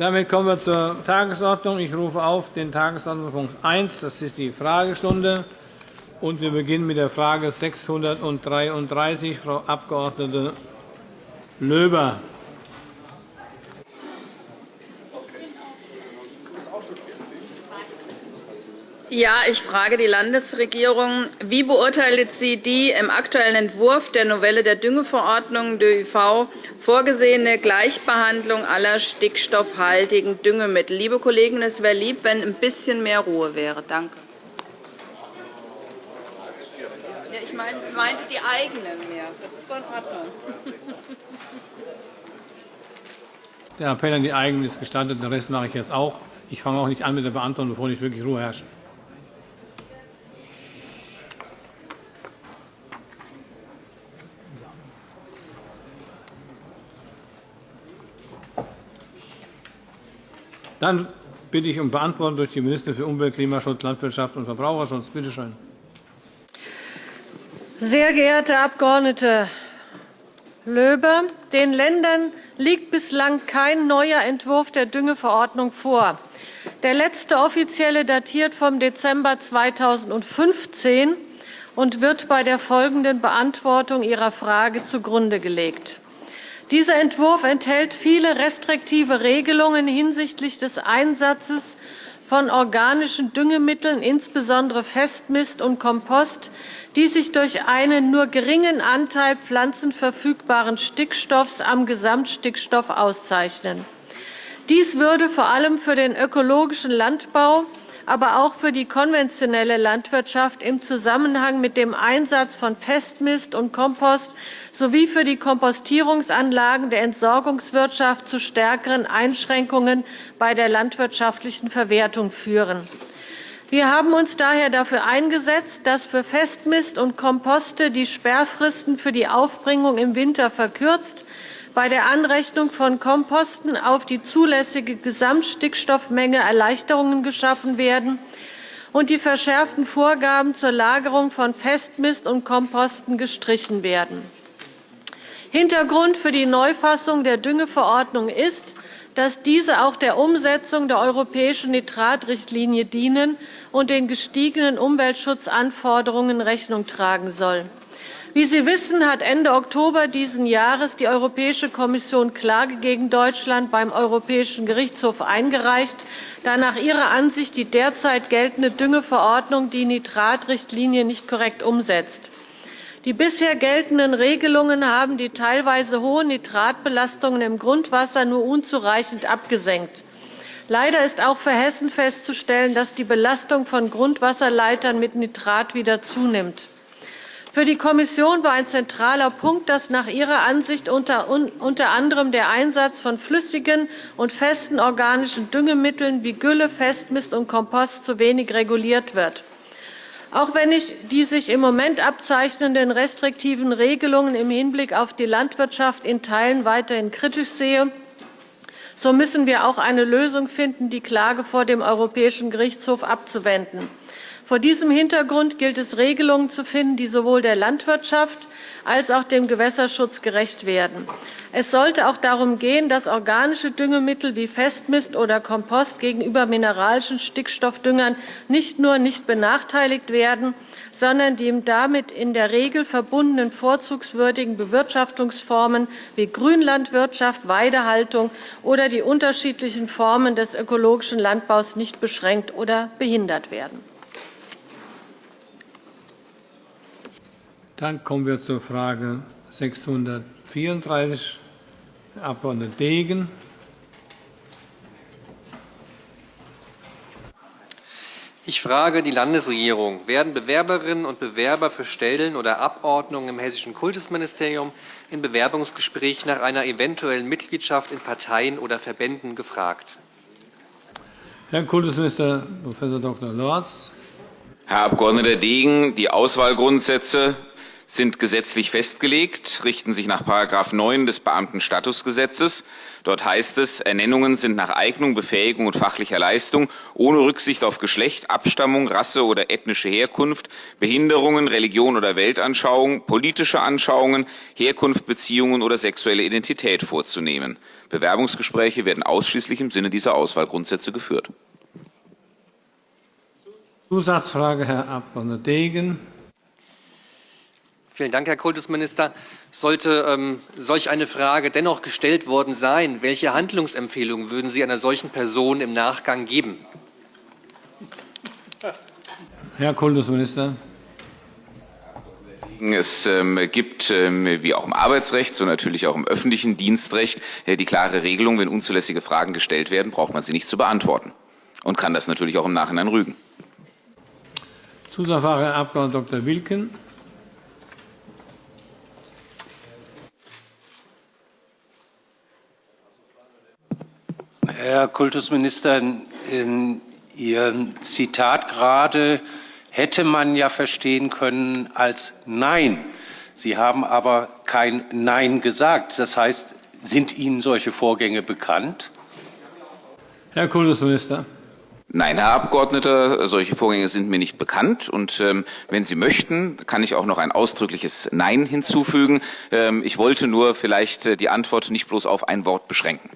Damit kommen wir zur Tagesordnung. Ich rufe auf den Tagesordnungspunkt 1. Das ist die Fragestunde. Und wir beginnen mit der Frage 633, Frau Abg. Löber. Ja, ich frage die Landesregierung. Wie beurteilt sie die im aktuellen Entwurf der Novelle der Düngeverordnung ÖIV vorgesehene Gleichbehandlung aller stickstoffhaltigen Düngemittel? Liebe Kollegen, es wäre lieb, wenn ein bisschen mehr Ruhe wäre. Danke. Ich meinte die eigenen mehr. Das ist doch in Ordnung. Der Appell an die eigenen ist gestattet. Den Rest mache ich jetzt auch. Ich fange auch nicht an mit der Beantwortung, bevor nicht wirklich Ruhe herrscht. Dann bitte ich um Beantwortung durch die Ministerin für Umwelt, Klimaschutz, Landwirtschaft und Verbraucherschutz. Bitte schön. Sehr geehrte Abg. Löbe, den Ländern liegt bislang kein neuer Entwurf der Düngeverordnung vor. Der letzte offizielle datiert vom Dezember 2015 und wird bei der folgenden Beantwortung Ihrer Frage zugrunde gelegt. Dieser Entwurf enthält viele restriktive Regelungen hinsichtlich des Einsatzes von organischen Düngemitteln, insbesondere Festmist und Kompost, die sich durch einen nur geringen Anteil pflanzenverfügbaren Stickstoffs am Gesamtstickstoff auszeichnen. Dies würde vor allem für den ökologischen Landbau aber auch für die konventionelle Landwirtschaft im Zusammenhang mit dem Einsatz von Festmist und Kompost sowie für die Kompostierungsanlagen der Entsorgungswirtschaft zu stärkeren Einschränkungen bei der landwirtschaftlichen Verwertung führen. Wir haben uns daher dafür eingesetzt, dass für Festmist und Komposte die Sperrfristen für die Aufbringung im Winter verkürzt bei der Anrechnung von Komposten auf die zulässige Gesamtstickstoffmenge Erleichterungen geschaffen werden und die verschärften Vorgaben zur Lagerung von Festmist und Komposten gestrichen werden. Hintergrund für die Neufassung der Düngeverordnung ist, dass diese auch der Umsetzung der europäischen Nitratrichtlinie dienen und den gestiegenen Umweltschutzanforderungen Rechnung tragen soll. Wie Sie wissen, hat Ende Oktober dieses Jahres die Europäische Kommission Klage gegen Deutschland beim Europäischen Gerichtshof eingereicht, da nach ihrer Ansicht die derzeit geltende Düngeverordnung die Nitratrichtlinie nicht korrekt umsetzt. Die bisher geltenden Regelungen haben die teilweise hohen Nitratbelastungen im Grundwasser nur unzureichend abgesenkt. Leider ist auch für Hessen festzustellen, dass die Belastung von Grundwasserleitern mit Nitrat wieder zunimmt. Für die Kommission war ein zentraler Punkt, dass nach ihrer Ansicht unter anderem der Einsatz von flüssigen und festen organischen Düngemitteln wie Gülle, Festmist und Kompost zu wenig reguliert wird. Auch wenn ich die sich im Moment abzeichnenden restriktiven Regelungen im Hinblick auf die Landwirtschaft in Teilen weiterhin kritisch sehe, so müssen wir auch eine Lösung finden, die Klage vor dem Europäischen Gerichtshof abzuwenden. Vor diesem Hintergrund gilt es, Regelungen zu finden, die sowohl der Landwirtschaft als auch dem Gewässerschutz gerecht werden. Es sollte auch darum gehen, dass organische Düngemittel wie Festmist oder Kompost gegenüber mineralischen Stickstoffdüngern nicht nur nicht benachteiligt werden, sondern die damit in der Regel verbundenen vorzugswürdigen Bewirtschaftungsformen wie Grünlandwirtschaft, Weidehaltung oder die unterschiedlichen Formen des ökologischen Landbaus nicht beschränkt oder behindert werden. Dann kommen wir zur Frage 634, Herr Abg. Degen. Ich frage die Landesregierung. Werden Bewerberinnen und Bewerber für Stellen oder Abordnungen im Hessischen Kultusministerium in Bewerbungsgesprächen nach einer eventuellen Mitgliedschaft in Parteien oder Verbänden gefragt? Herr Kultusminister Prof. Dr. Lorz. Herr Abg. Degen, die Auswahlgrundsätze sind gesetzlich festgelegt, richten sich nach § 9 des Beamtenstatusgesetzes. Dort heißt es, Ernennungen sind nach Eignung, Befähigung und fachlicher Leistung ohne Rücksicht auf Geschlecht, Abstammung, Rasse oder ethnische Herkunft, Behinderungen, Religion oder Weltanschauung, politische Anschauungen, Herkunft, Beziehungen oder sexuelle Identität vorzunehmen. Bewerbungsgespräche werden ausschließlich im Sinne dieser Auswahlgrundsätze geführt. Zusatzfrage, Herr Abg. Degen. Vielen Dank, Herr Kultusminister. Sollte ähm, solch eine Frage dennoch gestellt worden sein, welche Handlungsempfehlungen würden Sie einer solchen Person im Nachgang geben? Herr Kultusminister. Es ähm, gibt, ähm, wie auch im Arbeitsrecht, so natürlich auch im öffentlichen Dienstrecht, äh, die klare Regelung, wenn unzulässige Fragen gestellt werden, braucht man sie nicht zu beantworten und kann das natürlich auch im Nachhinein rügen. Zusatzfrage, Herr Abg. Dr. Wilken. Herr Kultusminister, in Ihrem Zitat gerade hätte man ja verstehen können als Nein. Sie haben aber kein Nein gesagt. Das heißt, sind Ihnen solche Vorgänge bekannt? Herr Kultusminister. Nein, Herr Abgeordneter, solche Vorgänge sind mir nicht bekannt. Und ähm, wenn Sie möchten, kann ich auch noch ein ausdrückliches Nein hinzufügen. Ähm, ich wollte nur vielleicht äh, die Antwort nicht bloß auf ein Wort beschränken.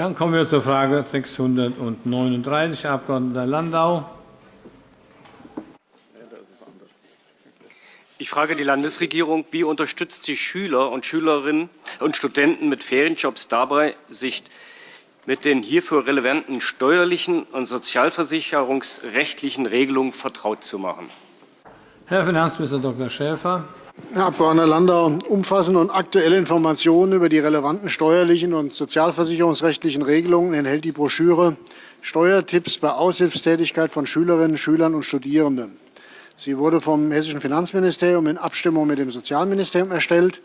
Dann kommen wir zur Frage 639, Herr Abg. Landau. Ich frage die Landesregierung, wie unterstützt sie Schüler und Schülerinnen und Studenten mit Ferienjobs dabei, sich mit den hierfür relevanten steuerlichen und sozialversicherungsrechtlichen Regelungen vertraut zu machen? Herr Finanzminister Dr. Schäfer. Herr Abg. Landau, umfassende und aktuelle Informationen über die relevanten steuerlichen und sozialversicherungsrechtlichen Regelungen enthält die Broschüre Steuertipps bei Aushilfstätigkeit von Schülerinnen, Schülern und Studierenden. Sie wurde vom Hessischen Finanzministerium in Abstimmung mit dem Sozialministerium erstellt.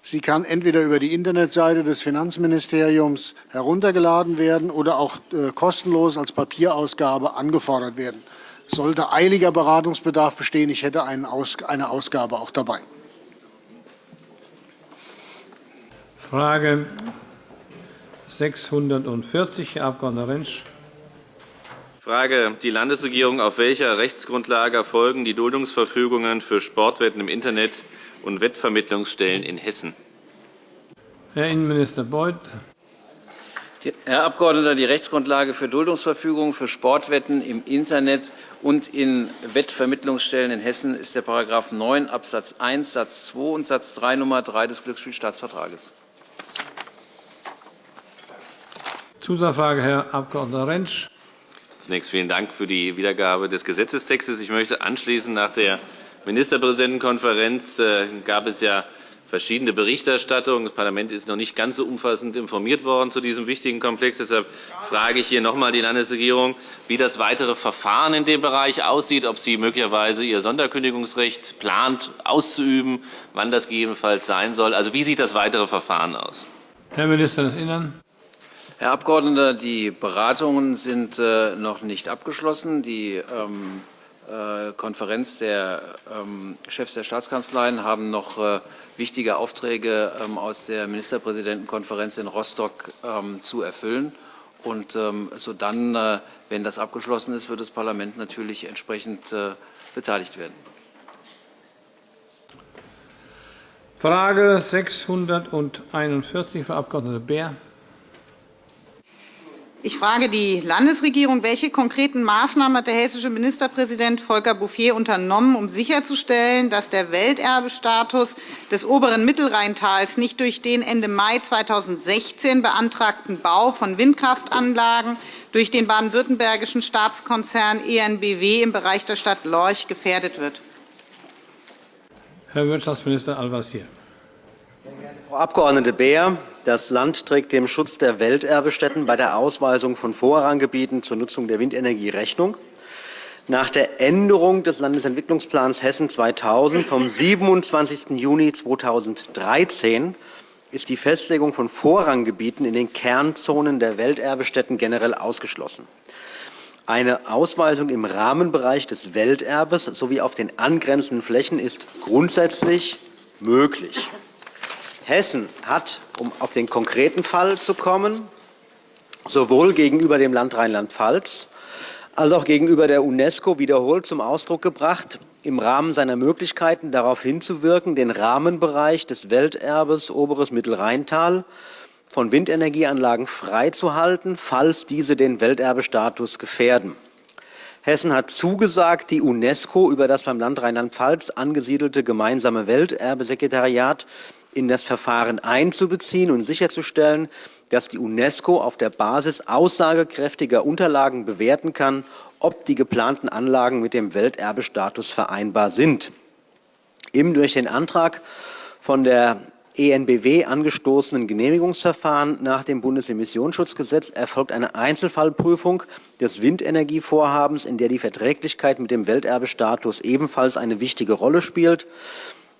Sie kann entweder über die Internetseite des Finanzministeriums heruntergeladen werden oder auch äh, kostenlos als Papierausgabe angefordert werden. Sollte eiliger Beratungsbedarf bestehen, ich hätte eine Ausgabe auch dabei. Frage 640, Herr Abg. Rentsch. Frage die Landesregierung, auf welcher Rechtsgrundlage erfolgen die Duldungsverfügungen für Sportwetten im Internet und Wettvermittlungsstellen in Hessen? Herr Innenminister Beuth. Herr Abgeordneter, die Rechtsgrundlage für Duldungsverfügungen für Sportwetten im Internet und in Wettvermittlungsstellen in Hessen ist der § 9 Abs. 1 Satz 2 und Satz 3 Nr. 3 des Glücksspielstaatsvertrages. Zusatzfrage, Herr Abg. Rentsch. Zunächst vielen Dank für die Wiedergabe des Gesetzestextes. Ich möchte anschließen, nach der Ministerpräsidentenkonferenz äh, gab es ja verschiedene Berichterstattungen. Das Parlament ist noch nicht ganz so umfassend informiert worden zu diesem wichtigen Komplex. Deshalb frage ich hier noch einmal die Landesregierung, wie das weitere Verfahren in dem Bereich aussieht, ob sie möglicherweise ihr Sonderkündigungsrecht plant auszuüben, wann das gegebenenfalls sein soll. Also wie sieht das weitere Verfahren aus? Herr Minister des Innern. Herr Abgeordneter, die Beratungen sind äh, noch nicht abgeschlossen. Die ähm, äh, Konferenz der ähm, Chefs der Staatskanzleien haben noch äh, wichtige Aufträge ähm, aus der Ministerpräsidentenkonferenz in Rostock zu erfüllen. Und sodann, wenn das abgeschlossen ist, wird das Parlament natürlich entsprechend beteiligt werden. Frage 641, Frau Abg. Beer. Ich frage die Landesregierung, welche konkreten Maßnahmen hat der hessische Ministerpräsident Volker Bouffier unternommen, um sicherzustellen, dass der Welterbestatus des oberen Mittelrheintals nicht durch den Ende Mai 2016 beantragten Bau von Windkraftanlagen durch den baden-württembergischen Staatskonzern ENBW im Bereich der Stadt Lorch gefährdet wird? Herr Wirtschaftsminister Al-Wazir. Frau Abg. Beer, das Land trägt dem Schutz der Welterbestätten bei der Ausweisung von Vorranggebieten zur Nutzung der Windenergie Rechnung. Nach der Änderung des Landesentwicklungsplans Hessen 2000 vom 27. Juni 2013 ist die Festlegung von Vorranggebieten in den Kernzonen der Welterbestätten generell ausgeschlossen. Eine Ausweisung im Rahmenbereich des Welterbes sowie auf den angrenzenden Flächen ist grundsätzlich möglich. Hessen hat, um auf den konkreten Fall zu kommen, sowohl gegenüber dem Land Rheinland-Pfalz als auch gegenüber der UNESCO wiederholt zum Ausdruck gebracht, im Rahmen seiner Möglichkeiten darauf hinzuwirken, den Rahmenbereich des Welterbes Oberes Mittelrheintal von Windenergieanlagen freizuhalten, falls diese den Welterbestatus gefährden. Hessen hat zugesagt, die UNESCO über das beim Land Rheinland-Pfalz angesiedelte gemeinsame Welterbesekretariat in das Verfahren einzubeziehen und sicherzustellen, dass die UNESCO auf der Basis aussagekräftiger Unterlagen bewerten kann, ob die geplanten Anlagen mit dem Welterbestatus vereinbar sind. Im durch den Antrag von der EnBW angestoßenen Genehmigungsverfahren nach dem Bundesemissionsschutzgesetz erfolgt eine Einzelfallprüfung des Windenergievorhabens, in der die Verträglichkeit mit dem Welterbestatus ebenfalls eine wichtige Rolle spielt.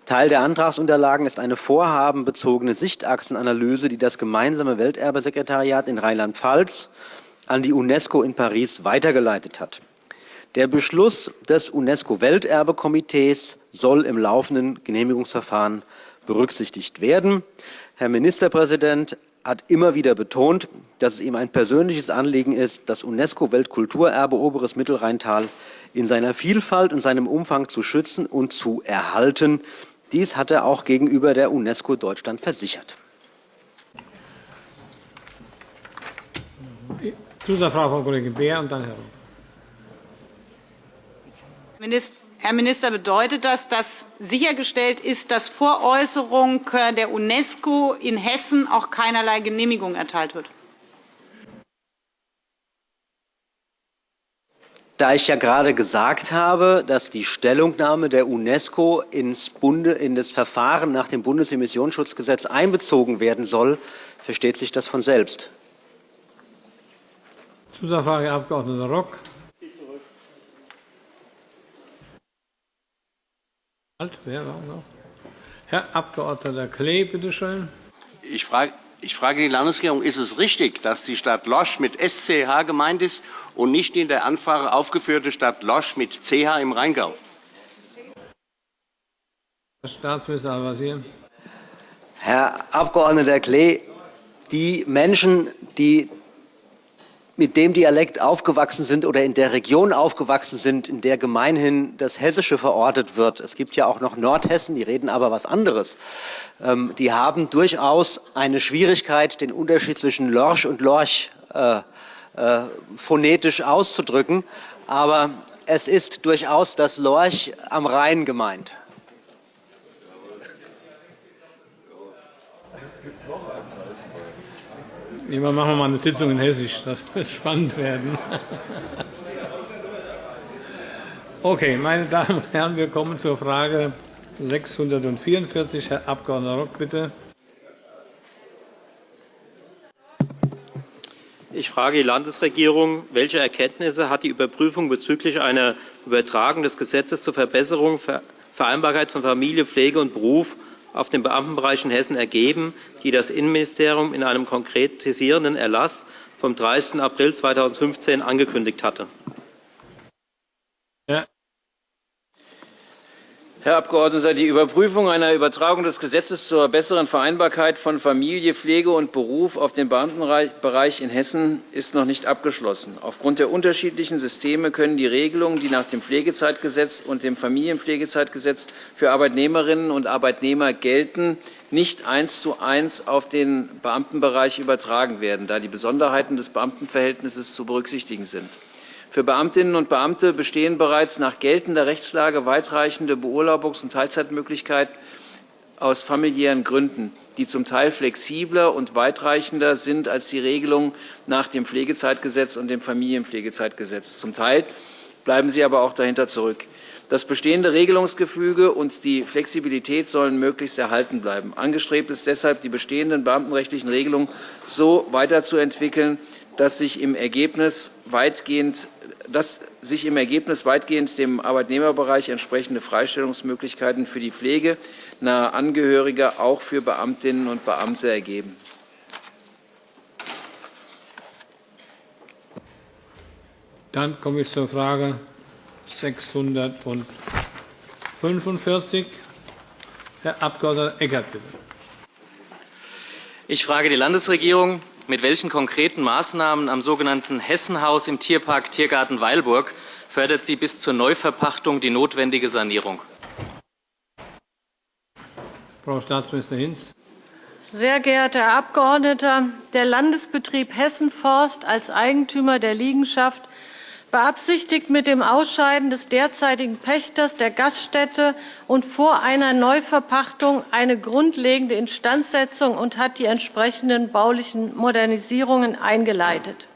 Teil der Antragsunterlagen ist eine vorhabenbezogene Sichtachsenanalyse, die das gemeinsame Welterbesekretariat in Rheinland-Pfalz an die UNESCO in Paris weitergeleitet hat. Der Beschluss des UNESCO-Welterbekomitees soll im laufenden Genehmigungsverfahren berücksichtigt werden. Herr Ministerpräsident hat immer wieder betont, dass es ihm ein persönliches Anliegen ist, das UNESCO-Weltkulturerbe Oberes Mittelrheintal in seiner Vielfalt und seinem Umfang zu schützen und zu erhalten. Dies hat er auch gegenüber der UNESCO Deutschland versichert. Zusatzfrage, Frau Kollegin Beer, und dann Herr Herr Minister, bedeutet das, dass sichergestellt ist, dass vor Äußerung der UNESCO in Hessen auch keinerlei Genehmigung erteilt wird? Da ich ja gerade gesagt habe, dass die Stellungnahme der UNESCO ins Bunde, in das Verfahren nach dem Bundesemissionsschutzgesetz einbezogen werden soll, versteht sich das von selbst. Zusatzfrage, Herr Abg. Rock. Herr Abg. Klee, bitte schön. Ich frage ich frage die Landesregierung, ist es richtig, dass die Stadt Losch mit SCH gemeint ist und nicht die in der Anfrage aufgeführte Stadt Losch mit CH im Rheingau? Herr Staatsminister Al-Wazir. Herr Abg. Klee, die Menschen, die mit dem Dialekt aufgewachsen sind oder in der Region aufgewachsen sind, in der gemeinhin das Hessische verortet wird. Es gibt ja auch noch Nordhessen, die reden aber was anderes. Ähm, die haben durchaus eine Schwierigkeit, den Unterschied zwischen Lorsch und Lorch äh, äh, phonetisch auszudrücken. Aber es ist durchaus das Lorch am Rhein gemeint. Lieber machen wir mal eine Sitzung in Hessisch. Das wird spannend werden. Okay, meine Damen und Herren, wir kommen zur Frage 644. Herr Abg. Rock, bitte. Ich frage die Landesregierung, welche Erkenntnisse hat die Überprüfung bezüglich einer Übertragung des Gesetzes zur Verbesserung der Vereinbarkeit von Familie, Pflege und Beruf auf den Beamtenbereich in Hessen ergeben, die das Innenministerium in einem konkretisierenden Erlass vom 30. April 2015 angekündigt hatte. Herr Abgeordneter, die Überprüfung einer Übertragung des Gesetzes zur besseren Vereinbarkeit von Familie, Pflege und Beruf auf den Beamtenbereich in Hessen ist noch nicht abgeschlossen. Aufgrund der unterschiedlichen Systeme können die Regelungen, die nach dem Pflegezeitgesetz und dem Familienpflegezeitgesetz für Arbeitnehmerinnen und Arbeitnehmer gelten, nicht eins zu eins auf den Beamtenbereich übertragen werden, da die Besonderheiten des Beamtenverhältnisses zu berücksichtigen sind. Für Beamtinnen und Beamte bestehen bereits nach geltender Rechtslage weitreichende Beurlaubungs- und Teilzeitmöglichkeiten aus familiären Gründen, die zum Teil flexibler und weitreichender sind als die Regelungen nach dem Pflegezeitgesetz und dem Familienpflegezeitgesetz. Zum Teil bleiben sie aber auch dahinter zurück. Das bestehende Regelungsgefüge und die Flexibilität sollen möglichst erhalten bleiben. Angestrebt ist deshalb, die bestehenden beamtenrechtlichen Regelungen so weiterzuentwickeln, dass sich im Ergebnis weitgehend dass sich im Ergebnis weitgehend dem Arbeitnehmerbereich entsprechende Freistellungsmöglichkeiten für die Pflege naher Angehöriger auch für Beamtinnen und Beamte ergeben. Dann komme ich zur Frage 645. Herr Abg. Eckert, bitte. Ich frage die Landesregierung, mit welchen konkreten Maßnahmen am sogenannten Hessenhaus im Tierpark Tiergarten Weilburg fördert sie bis zur Neuverpachtung die notwendige Sanierung? Frau Staatsministerin Hinz. Sehr geehrter Herr Abgeordneter, der Landesbetrieb Hessenforst als Eigentümer der Liegenschaft beabsichtigt mit dem Ausscheiden des derzeitigen Pächters der Gaststätte und vor einer Neuverpachtung eine grundlegende Instandsetzung und hat die entsprechenden baulichen Modernisierungen eingeleitet.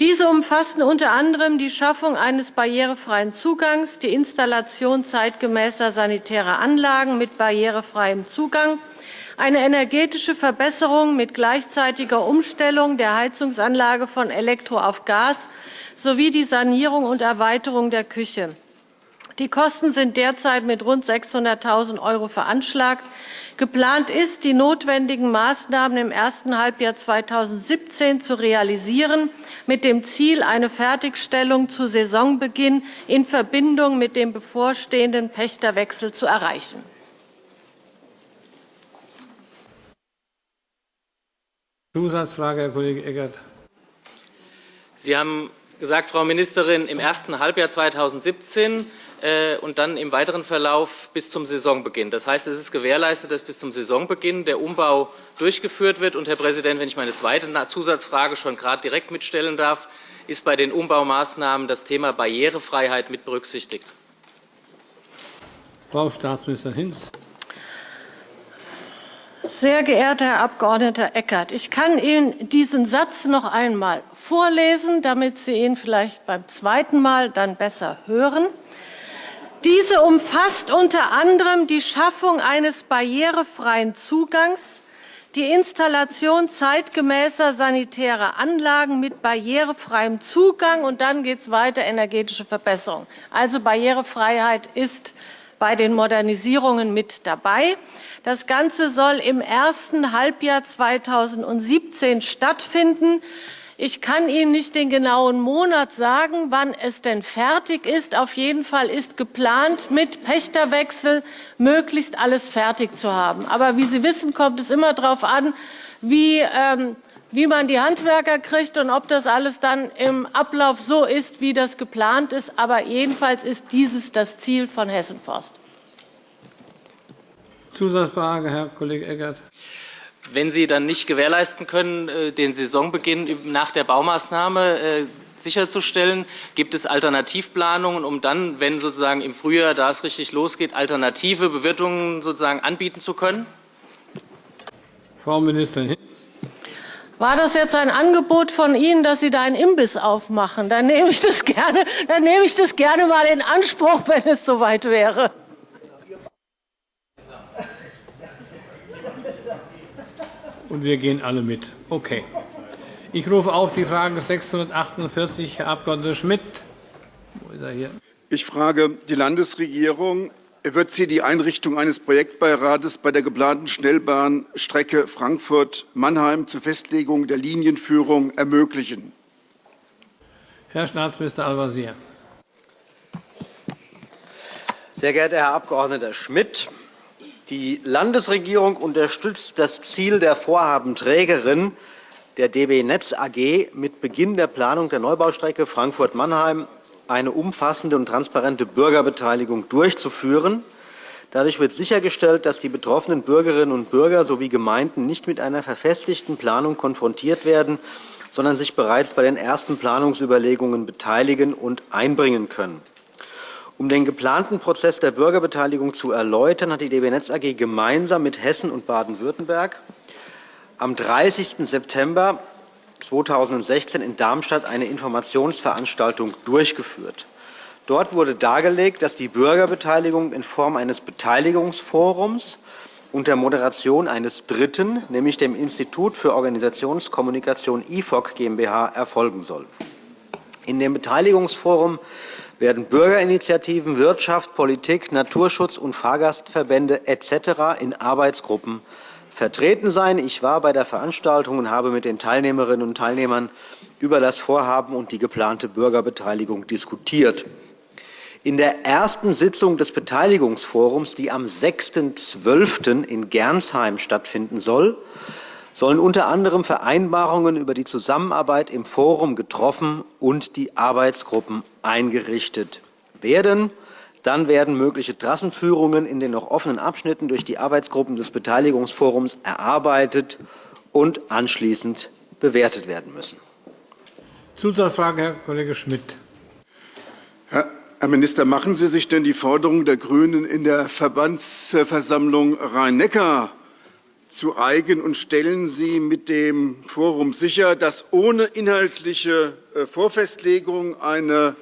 Diese umfassen unter anderem die Schaffung eines barrierefreien Zugangs, die Installation zeitgemäßer sanitärer Anlagen mit barrierefreiem Zugang, eine energetische Verbesserung mit gleichzeitiger Umstellung der Heizungsanlage von Elektro auf Gas sowie die Sanierung und Erweiterung der Küche. Die Kosten sind derzeit mit rund 600.000 € veranschlagt. Geplant ist, die notwendigen Maßnahmen im ersten Halbjahr 2017 zu realisieren, mit dem Ziel, eine Fertigstellung zu Saisonbeginn in Verbindung mit dem bevorstehenden Pächterwechsel zu erreichen. Zusatzfrage, Herr Kollege Eckert. Sie haben gesagt, Frau Ministerin, im ersten Halbjahr 2017 äh, und dann im weiteren Verlauf bis zum Saisonbeginn. Das heißt, es ist gewährleistet, dass bis zum Saisonbeginn der Umbau durchgeführt wird. Und, Herr Präsident, wenn ich meine zweite Zusatzfrage schon gerade direkt mitstellen darf, ist bei den Umbaumaßnahmen das Thema Barrierefreiheit mit berücksichtigt? Frau Staatsministerin Hinz. Sehr geehrter Herr Abg. Eckert, ich kann Ihnen diesen Satz noch einmal vorlesen, damit Sie ihn vielleicht beim zweiten Mal dann besser hören. Diese umfasst unter anderem die Schaffung eines barrierefreien Zugangs, die Installation zeitgemäßer sanitärer Anlagen mit barrierefreiem Zugang, und dann geht es weiter, energetische Verbesserung. Also Barrierefreiheit ist bei den Modernisierungen mit dabei. Das Ganze soll im ersten Halbjahr 2017 stattfinden. Ich kann Ihnen nicht den genauen Monat sagen, wann es denn fertig ist. Auf jeden Fall ist geplant, mit Pächterwechsel möglichst alles fertig zu haben. Aber wie Sie wissen, kommt es immer darauf an, wie, ähm, wie man die Handwerker kriegt und ob das alles dann im Ablauf so ist, wie das geplant ist. Aber jedenfalls ist dieses das Ziel von Hessenforst. Zusatzfrage, Herr Kollege Eckert. Wenn Sie dann nicht gewährleisten können, äh, den Saisonbeginn nach der Baumaßnahme äh, sicherzustellen, gibt es Alternativplanungen, um dann, wenn sozusagen im Frühjahr, da es richtig losgeht, alternative Bewirtungen sozusagen anbieten zu können? Frau Ministerin. War das jetzt ein Angebot von Ihnen, dass Sie da einen Imbiss aufmachen? Dann nehme ich das gerne, dann nehme ich das gerne mal in Anspruch, wenn es soweit wäre. Und wir gehen alle mit. Okay. Ich rufe auf die Frage 648, Herr Abg. Schmidt. Wo ist er hier? Ich frage die Landesregierung. Wird sie die Einrichtung eines Projektbeirates bei der geplanten Schnellbahnstrecke Frankfurt-Mannheim zur Festlegung der Linienführung ermöglichen? Herr Staatsminister Al-Wazir. Sehr geehrter Herr Abg. Schmidt! Die Landesregierung unterstützt das Ziel der Vorhabenträgerin, der DB Netz AG, mit Beginn der Planung der Neubaustrecke Frankfurt-Mannheim eine umfassende und transparente Bürgerbeteiligung durchzuführen. Dadurch wird sichergestellt, dass die betroffenen Bürgerinnen und Bürger sowie Gemeinden nicht mit einer verfestigten Planung konfrontiert werden, sondern sich bereits bei den ersten Planungsüberlegungen beteiligen und einbringen können. Um den geplanten Prozess der Bürgerbeteiligung zu erläutern, hat die DB Netz AG gemeinsam mit Hessen und Baden-Württemberg am 30. September 2016 in Darmstadt eine Informationsveranstaltung durchgeführt. Dort wurde dargelegt, dass die Bürgerbeteiligung in Form eines Beteiligungsforums unter Moderation eines Dritten, nämlich dem Institut für Organisationskommunikation IFOC GmbH, erfolgen soll. In dem Beteiligungsforum werden Bürgerinitiativen, Wirtschaft, Politik, Naturschutz und Fahrgastverbände etc. in Arbeitsgruppen vertreten sein. Ich war bei der Veranstaltung und habe mit den Teilnehmerinnen und Teilnehmern über das Vorhaben und die geplante Bürgerbeteiligung diskutiert. In der ersten Sitzung des Beteiligungsforums, die am 6.12. in Gernsheim stattfinden soll, sollen unter anderem Vereinbarungen über die Zusammenarbeit im Forum getroffen und die Arbeitsgruppen eingerichtet werden. Dann werden mögliche Trassenführungen in den noch offenen Abschnitten durch die Arbeitsgruppen des Beteiligungsforums erarbeitet und anschließend bewertet werden müssen. Zusatzfrage, Herr Kollege Schmidt. Herr Minister, machen Sie sich denn die Forderung der GRÜNEN in der Verbandsversammlung Rhein-Neckar zu eigen und stellen Sie mit dem Forum sicher, dass ohne inhaltliche äh, Vorfestlegung eine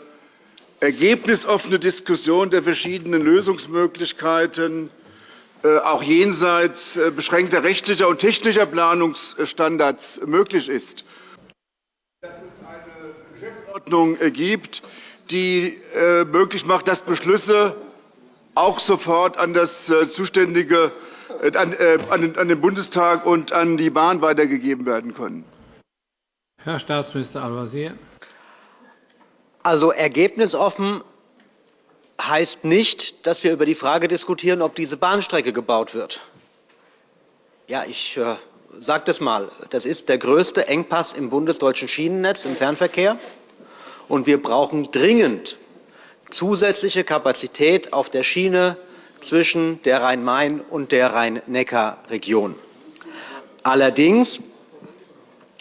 ergebnisoffene Diskussion der verschiedenen Lösungsmöglichkeiten äh, auch jenseits äh, beschränkter rechtlicher und technischer Planungsstandards möglich ist. Dass es eine Geschäftsordnung gibt, die möglich macht, dass Beschlüsse auch sofort an das zuständige äh, äh, an den Bundestag und an die Bahn weitergegeben werden können. Herr Staatsminister Al-Wazir. Also ergebnisoffen heißt nicht, dass wir über die Frage diskutieren, ob diese Bahnstrecke gebaut wird. Ja, ich äh, sage das mal. Das ist der größte Engpass im bundesdeutschen Schienennetz im Fernverkehr. Und wir brauchen dringend zusätzliche Kapazität auf der Schiene zwischen der Rhein-Main- und der Rhein-Neckar-Region. Allerdings,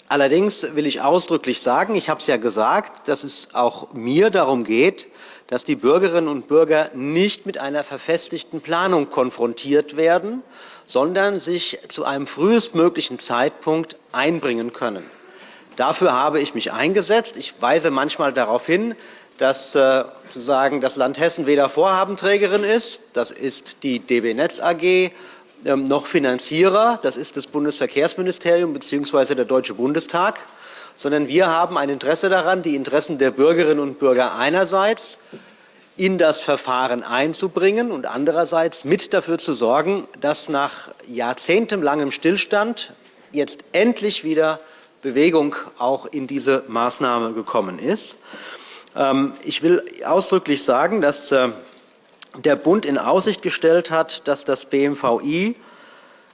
allerdings will ich ausdrücklich sagen, ich habe es ja gesagt, dass es auch mir darum geht, dass die Bürgerinnen und Bürger nicht mit einer verfestigten Planung konfrontiert werden, sondern sich zu einem frühestmöglichen Zeitpunkt einbringen können. Dafür habe ich mich eingesetzt. Ich weise manchmal darauf hin, dass äh, sozusagen das Land Hessen weder Vorhabenträgerin ist, das ist die DB Netz AG, ähm, noch Finanzierer, das ist das Bundesverkehrsministerium bzw. der Deutsche Bundestag, sondern wir haben ein Interesse daran, die Interessen der Bürgerinnen und Bürger einerseits in das Verfahren einzubringen und andererseits mit dafür zu sorgen, dass nach jahrzehntelangem Stillstand jetzt endlich wieder Bewegung auch in diese Maßnahme gekommen ist. Ähm, ich will ausdrücklich sagen, dass äh, der Bund in Aussicht gestellt hat, dass das BMVI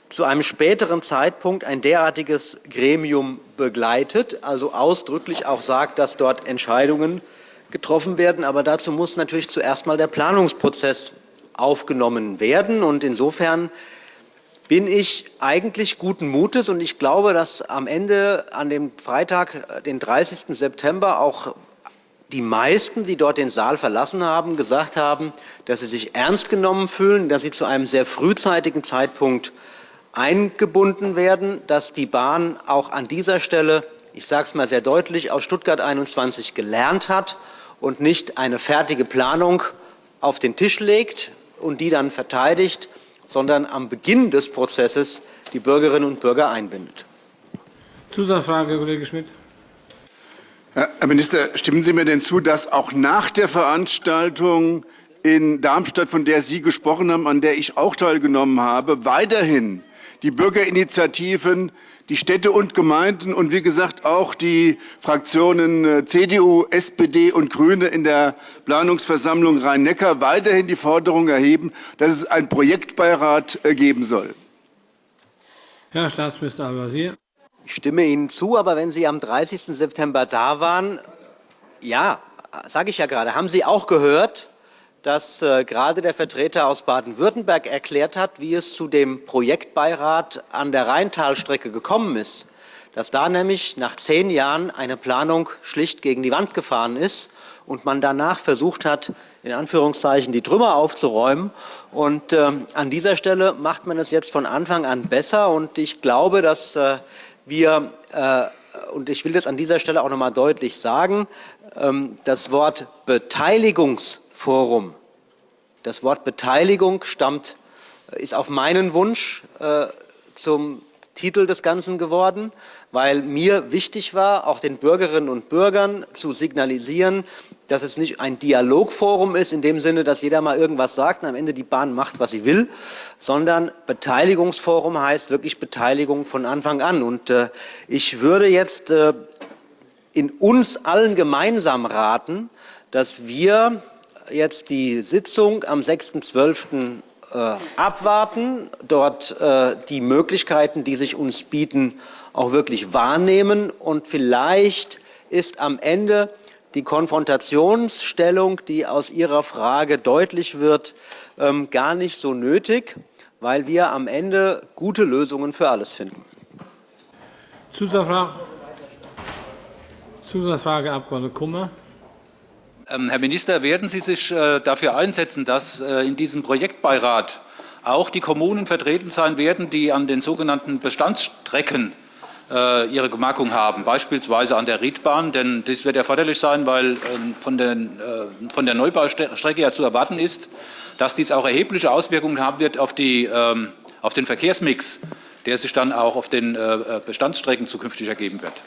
zu einem späteren Zeitpunkt ein derartiges Gremium begleitet, also ausdrücklich auch sagt, dass dort Entscheidungen getroffen werden. Aber dazu muss natürlich zuerst einmal der Planungsprozess aufgenommen werden. Und insofern bin ich eigentlich guten Mutes, und ich glaube, dass am Ende an dem Freitag, den 30. September, auch die meisten, die dort den Saal verlassen haben, gesagt haben, dass sie sich ernst genommen fühlen, dass sie zu einem sehr frühzeitigen Zeitpunkt eingebunden werden, dass die Bahn auch an dieser Stelle, ich sage es mal sehr deutlich, aus Stuttgart 21 gelernt hat und nicht eine fertige Planung auf den Tisch legt und die dann verteidigt, sondern am Beginn des Prozesses die Bürgerinnen und Bürger einbindet. Zusatzfrage, Kollege Schmidt. Herr Minister, stimmen Sie mir denn zu, dass auch nach der Veranstaltung in Darmstadt, von der Sie gesprochen haben, an der ich auch teilgenommen habe, weiterhin die Bürgerinitiativen, die Städte und Gemeinden und wie gesagt auch die Fraktionen äh, CDU, SPD und Grüne in der Planungsversammlung Rhein-Neckar weiterhin die Forderung erheben, dass es einen Projektbeirat äh, geben soll? Herr Staatsminister Al-Wazir. Ich stimme Ihnen zu, aber wenn Sie am 30. September da waren, ja, sage ich ja gerade, haben Sie auch gehört, dass äh, gerade der Vertreter aus Baden-Württemberg erklärt hat, wie es zu dem Projektbeirat an der Rheintalstrecke gekommen ist, dass da nämlich nach zehn Jahren eine Planung schlicht gegen die Wand gefahren ist und man danach versucht hat, in Anführungszeichen die Trümmer aufzuräumen. Und äh, an dieser Stelle macht man es jetzt von Anfang an besser. Und ich glaube, dass äh, wir, äh, und ich will das an dieser Stelle auch noch einmal deutlich sagen, ähm, das Wort Beteiligungsforum, das Wort Beteiligung stammt, äh, ist auf meinen Wunsch äh, zum Titel des Ganzen geworden, weil mir wichtig war, auch den Bürgerinnen und Bürgern zu signalisieren, dass es nicht ein Dialogforum ist, in dem Sinne, dass jeder mal irgendwas sagt und am Ende die Bahn macht, was sie will, sondern Beteiligungsforum heißt wirklich Beteiligung von Anfang an. Und äh, ich würde jetzt äh, in uns allen gemeinsam raten, dass wir jetzt die Sitzung am 6.12. äh, abwarten, dort äh, die Möglichkeiten, die sich uns bieten, auch wirklich wahrnehmen. Und vielleicht ist am Ende die Konfrontationsstellung, die aus Ihrer Frage deutlich wird, ähm, gar nicht so nötig, weil wir am Ende gute Lösungen für alles finden. Zusatzfrage, Zusatzfrage Abg. Kummer. Ähm, Herr Minister, werden Sie sich äh, dafür einsetzen, dass äh, in diesem Projektbeirat auch die Kommunen vertreten sein werden, die an den sogenannten Bestandsstrecken ihre Gemarkung haben, beispielsweise an der Riedbahn. Denn dies wird erforderlich sein, weil von, den, von der Neubaustrecke ja zu erwarten ist, dass dies auch erhebliche Auswirkungen haben wird auf, die, ähm, auf den Verkehrsmix, der sich dann auch auf den Bestandsstrecken zukünftig ergeben wird.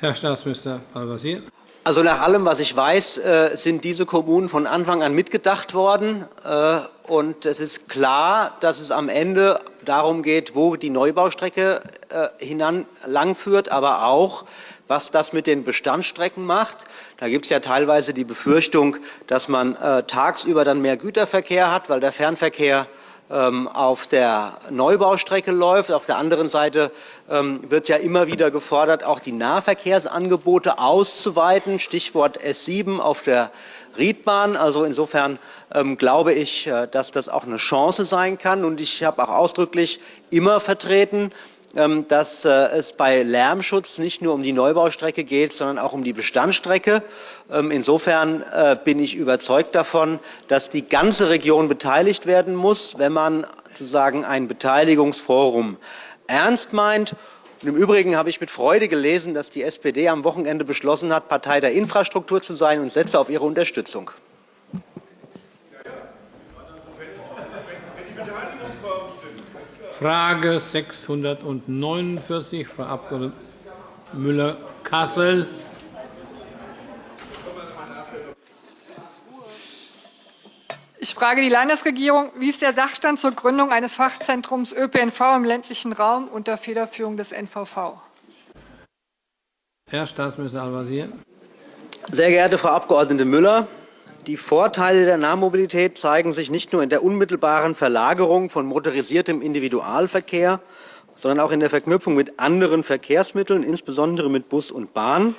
Herr Staatsminister Al-Wazir. Also nach allem, was ich weiß, äh, sind diese Kommunen von Anfang an mitgedacht worden. Äh, und es ist klar, dass es am Ende darum geht, wo die Neubaustrecke äh, hinan langführt, aber auch, was das mit den Bestandsstrecken macht. Da gibt es ja teilweise die Befürchtung, dass man tagsüber dann mehr Güterverkehr hat, weil der Fernverkehr auf der Neubaustrecke läuft. Auf der anderen Seite ähm, wird ja immer wieder gefordert, auch die Nahverkehrsangebote auszuweiten. Stichwort S7 auf der Riedbahn. Also insofern ähm, glaube ich, äh, dass das auch eine Chance sein kann. Und ich habe auch ausdrücklich immer vertreten, ähm, dass äh, es bei Lärmschutz nicht nur um die Neubaustrecke geht, sondern auch um die Bestandsstrecke. Ähm, insofern äh, bin ich überzeugt davon, dass die ganze Region beteiligt werden muss, wenn man sozusagen ein Beteiligungsforum ernst meint. Und Im Übrigen habe ich mit Freude gelesen, dass die SPD am Wochenende beschlossen hat, Partei der Infrastruktur zu sein und setze auf ihre Unterstützung. Frage 649, Frau Abg. Müller-Kassel. Ich frage die Landesregierung, wie ist der Sachstand zur Gründung eines Fachzentrums ÖPNV im ländlichen Raum unter Federführung des NVV? Herr Staatsminister Al-Wazir. Sehr geehrte Frau Abg. Müller, die Vorteile der Nahmobilität zeigen sich nicht nur in der unmittelbaren Verlagerung von motorisiertem Individualverkehr, sondern auch in der Verknüpfung mit anderen Verkehrsmitteln, insbesondere mit Bus und Bahn.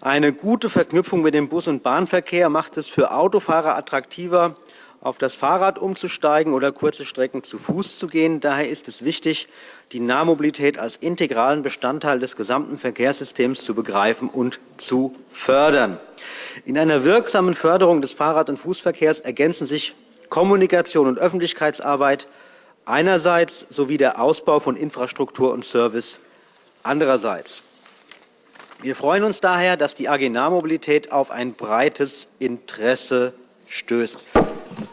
Eine gute Verknüpfung mit dem Bus- und Bahnverkehr macht es für Autofahrer attraktiver, auf das Fahrrad umzusteigen oder kurze Strecken zu Fuß zu gehen. Daher ist es wichtig, die Nahmobilität als integralen Bestandteil des gesamten Verkehrssystems zu begreifen und zu fördern. In einer wirksamen Förderung des Fahrrad- und Fußverkehrs ergänzen sich Kommunikation und Öffentlichkeitsarbeit einerseits sowie der Ausbau von Infrastruktur und Service andererseits. Wir freuen uns daher, dass die AG Nahmobilität auf ein breites Interesse stößt.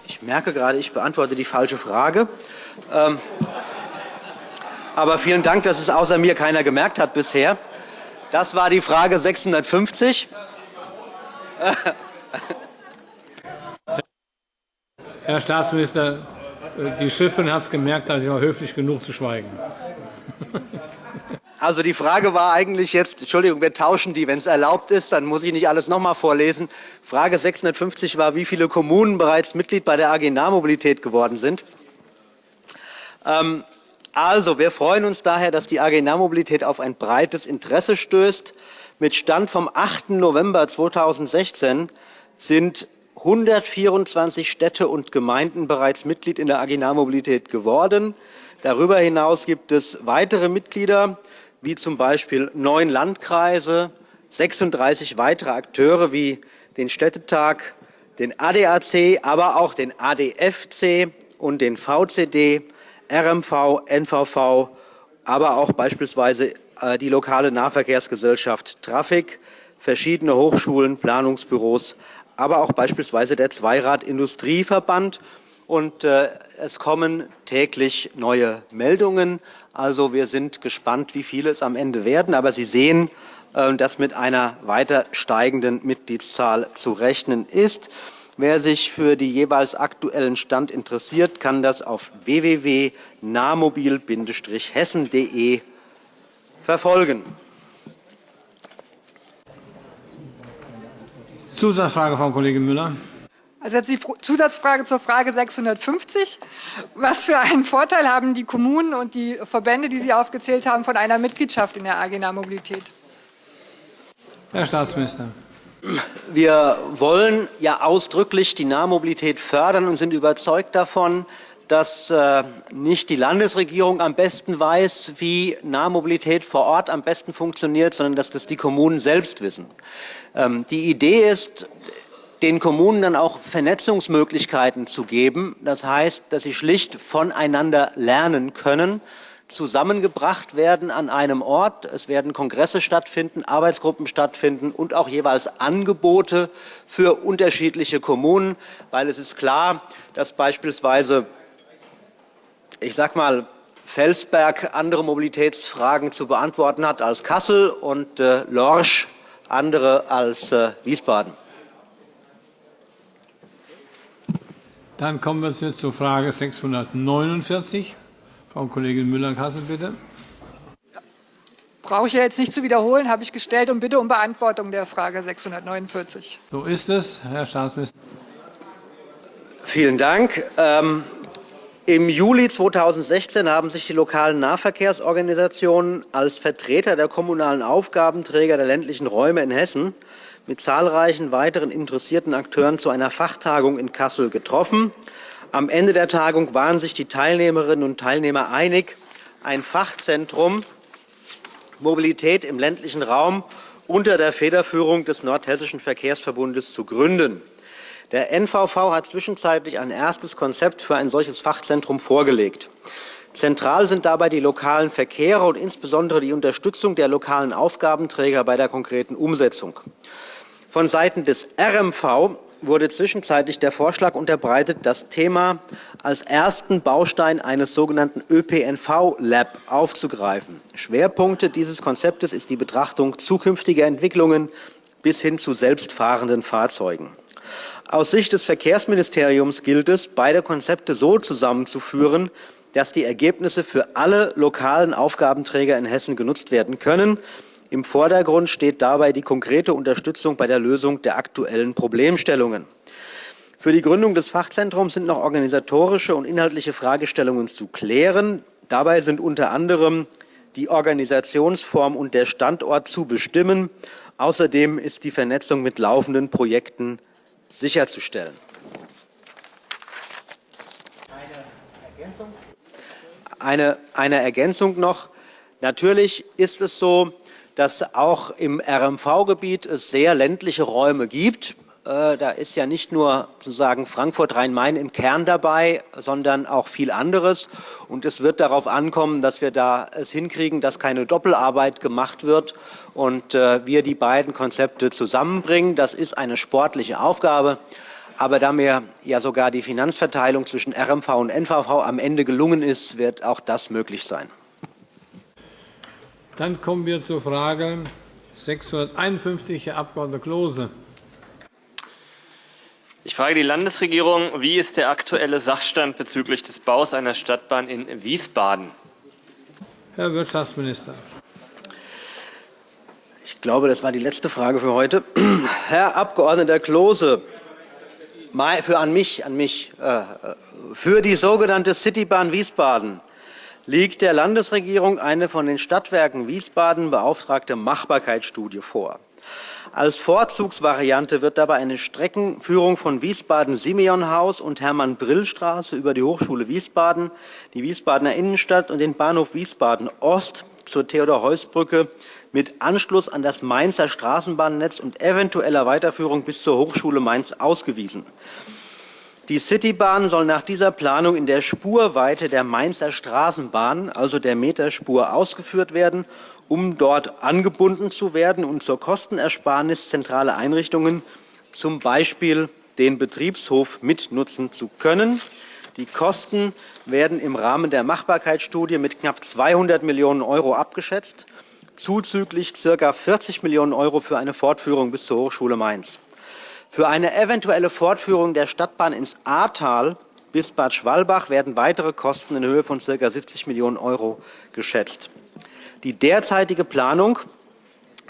Ich merke gerade, ich beantworte die falsche Frage. Ähm, aber vielen Dank, dass es außer mir keiner gemerkt hat bisher. Das war die Frage 650. Herr Staatsminister, die Chefin hat es gemerkt, also ich war höflich genug zu schweigen. Also die Frage war eigentlich jetzt, Entschuldigung, wir tauschen die, wenn es erlaubt ist, dann muss ich nicht alles noch einmal vorlesen. Frage 650 war, wie viele Kommunen bereits Mitglied bei der AG Nahmobilität geworden sind. Ähm, also, wir freuen uns daher, dass die AG Nahmobilität auf ein breites Interesse stößt. Mit Stand vom 8. November 2016 sind 124 Städte und Gemeinden bereits Mitglied in der AG Nahmobilität geworden. Darüber hinaus gibt es weitere Mitglieder wie zum Beispiel neun Landkreise, 36 weitere Akteure wie den Städtetag, den ADAC, aber auch den ADFC und den VCD, RMV, NVV, aber auch beispielsweise äh, die lokale Nahverkehrsgesellschaft Traffic, verschiedene Hochschulen, Planungsbüros, aber auch beispielsweise der Zweirad Industrieverband und äh, es kommen täglich neue Meldungen. Also wir sind gespannt, wie viele es am Ende werden. Aber Sie sehen, äh, dass mit einer weiter steigenden Mitgliedszahl zu rechnen ist. Wer sich für den jeweils aktuellen Stand interessiert, kann das auf www.nahmobil-hessen.de verfolgen. Zusatzfrage, Frau Kollegin Müller. Also jetzt die Zusatzfrage zur Frage 650. Was für einen Vorteil haben die Kommunen und die Verbände, die Sie aufgezählt haben, von einer Mitgliedschaft in der AG Nahmobilität? Herr Staatsminister. Wir wollen ja ausdrücklich die Nahmobilität fördern und sind überzeugt davon, dass äh, nicht die Landesregierung am besten weiß, wie Nahmobilität vor Ort am besten funktioniert, sondern dass das die Kommunen selbst wissen. Ähm, die Idee ist, den Kommunen dann auch Vernetzungsmöglichkeiten zu geben. Das heißt, dass sie schlicht voneinander lernen können, zusammengebracht werden an einem Ort. Es werden Kongresse stattfinden, Arbeitsgruppen stattfinden und auch jeweils Angebote für unterschiedliche Kommunen, weil es ist klar, dass beispielsweise ich sage mal, Felsberg andere Mobilitätsfragen zu beantworten hat als Kassel und äh, Lorsch andere als äh, Wiesbaden. Dann kommen wir jetzt zur Frage 649. Frau Kollegin Müller-Kassel, bitte. Brauche ich jetzt nicht zu wiederholen, habe ich gestellt und bitte um Beantwortung der Frage 649. So ist es, Herr Staatsminister. Vielen Dank. Ähm, im Juli 2016 haben sich die lokalen Nahverkehrsorganisationen als Vertreter der kommunalen Aufgabenträger der ländlichen Räume in Hessen mit zahlreichen weiteren interessierten Akteuren zu einer Fachtagung in Kassel getroffen. Am Ende der Tagung waren sich die Teilnehmerinnen und Teilnehmer einig, ein Fachzentrum Mobilität im ländlichen Raum unter der Federführung des Nordhessischen Verkehrsverbundes zu gründen. Der NVV hat zwischenzeitlich ein erstes Konzept für ein solches Fachzentrum vorgelegt. Zentral sind dabei die lokalen Verkehre und insbesondere die Unterstützung der lokalen Aufgabenträger bei der konkreten Umsetzung. Von Seiten des RMV wurde zwischenzeitlich der Vorschlag unterbreitet, das Thema als ersten Baustein eines sogenannten ÖPNV-Lab aufzugreifen. Schwerpunkte dieses Konzeptes ist die Betrachtung zukünftiger Entwicklungen bis hin zu selbstfahrenden Fahrzeugen. Aus Sicht des Verkehrsministeriums gilt es, beide Konzepte so zusammenzuführen, dass die Ergebnisse für alle lokalen Aufgabenträger in Hessen genutzt werden können. Im Vordergrund steht dabei die konkrete Unterstützung bei der Lösung der aktuellen Problemstellungen. Für die Gründung des Fachzentrums sind noch organisatorische und inhaltliche Fragestellungen zu klären. Dabei sind unter anderem die Organisationsform und der Standort zu bestimmen. Außerdem ist die Vernetzung mit laufenden Projekten sicherzustellen. Eine, Ergänzung noch. Natürlich ist es so, dass auch im RMV-Gebiet es sehr ländliche Räume gibt. Äh, da ist ja nicht nur sozusagen Frankfurt-Rhein-Main im Kern dabei, sondern auch viel anderes. Und es wird darauf ankommen, dass wir da es hinkriegen, dass keine Doppelarbeit gemacht wird und äh, wir die beiden Konzepte zusammenbringen. Das ist eine sportliche Aufgabe. Aber da mir ja sogar die Finanzverteilung zwischen RMV und NVV am Ende gelungen ist, wird auch das möglich sein. Dann kommen wir zur Frage 651, Herr Abg. Klose. Ich frage die Landesregierung, wie ist der aktuelle Sachstand bezüglich des Baus einer Stadtbahn in Wiesbaden? Herr Wirtschaftsminister. Ich glaube, das war die letzte Frage für heute. Herr Abg. Klose, für an mich, an mich, äh, für die sogenannte Citybahn Wiesbaden liegt der Landesregierung eine von den Stadtwerken Wiesbaden beauftragte Machbarkeitsstudie vor. Als Vorzugsvariante wird dabei eine Streckenführung von Wiesbaden-Simeonhaus und Hermann-Brill-Straße über die Hochschule Wiesbaden, die Wiesbadener Innenstadt und den Bahnhof Wiesbaden-Ost zur Theodor-Heuss-Brücke mit Anschluss an das Mainzer Straßenbahnnetz und eventueller Weiterführung bis zur Hochschule Mainz ausgewiesen. Die Citybahn soll nach dieser Planung in der Spurweite der Mainzer Straßenbahn, also der Meterspur, ausgeführt werden um dort angebunden zu werden und zur Kostenersparnis zentrale Einrichtungen, z. B. den Betriebshof, mitnutzen zu können. Die Kosten werden im Rahmen der Machbarkeitsstudie mit knapp 200 Millionen € abgeschätzt, zuzüglich ca. 40 Millionen € für eine Fortführung bis zur Hochschule Mainz. Für eine eventuelle Fortführung der Stadtbahn ins Ahrtal bis Bad Schwalbach werden weitere Kosten in Höhe von ca. 70 Millionen € geschätzt. Die derzeitige Planung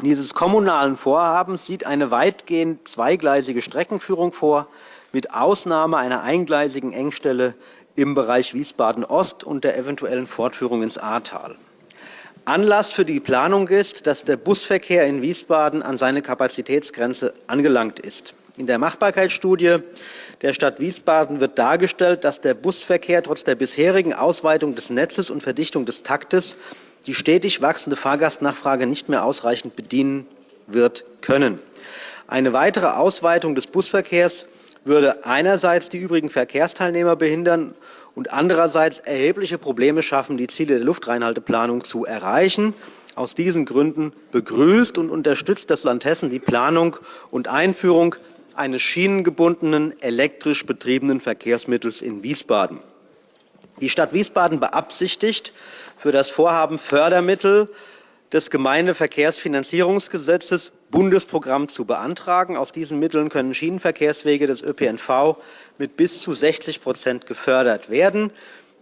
dieses kommunalen Vorhabens sieht eine weitgehend zweigleisige Streckenführung vor. mit Ausnahme einer eingleisigen Engstelle im Bereich Wiesbaden-Ost und der eventuellen Fortführung ins Ahrtal. Anlass für die Planung ist, dass der Busverkehr in Wiesbaden an seine Kapazitätsgrenze angelangt ist. In der Machbarkeitsstudie der Stadt Wiesbaden wird dargestellt, dass der Busverkehr trotz der bisherigen Ausweitung des Netzes und Verdichtung des Taktes die stetig wachsende Fahrgastnachfrage nicht mehr ausreichend bedienen wird können. Eine weitere Ausweitung des Busverkehrs würde einerseits die übrigen Verkehrsteilnehmer behindern und andererseits erhebliche Probleme schaffen, die Ziele der Luftreinhalteplanung zu erreichen. Aus diesen Gründen begrüßt und unterstützt das Land Hessen die Planung und Einführung eines schienengebundenen, elektrisch betriebenen Verkehrsmittels in Wiesbaden. Die Stadt Wiesbaden beabsichtigt, für das Vorhaben Fördermittel des Gemeindeverkehrsfinanzierungsgesetzes Bundesprogramm zu beantragen. Aus diesen Mitteln können Schienenverkehrswege des ÖPNV mit bis zu 60% gefördert werden.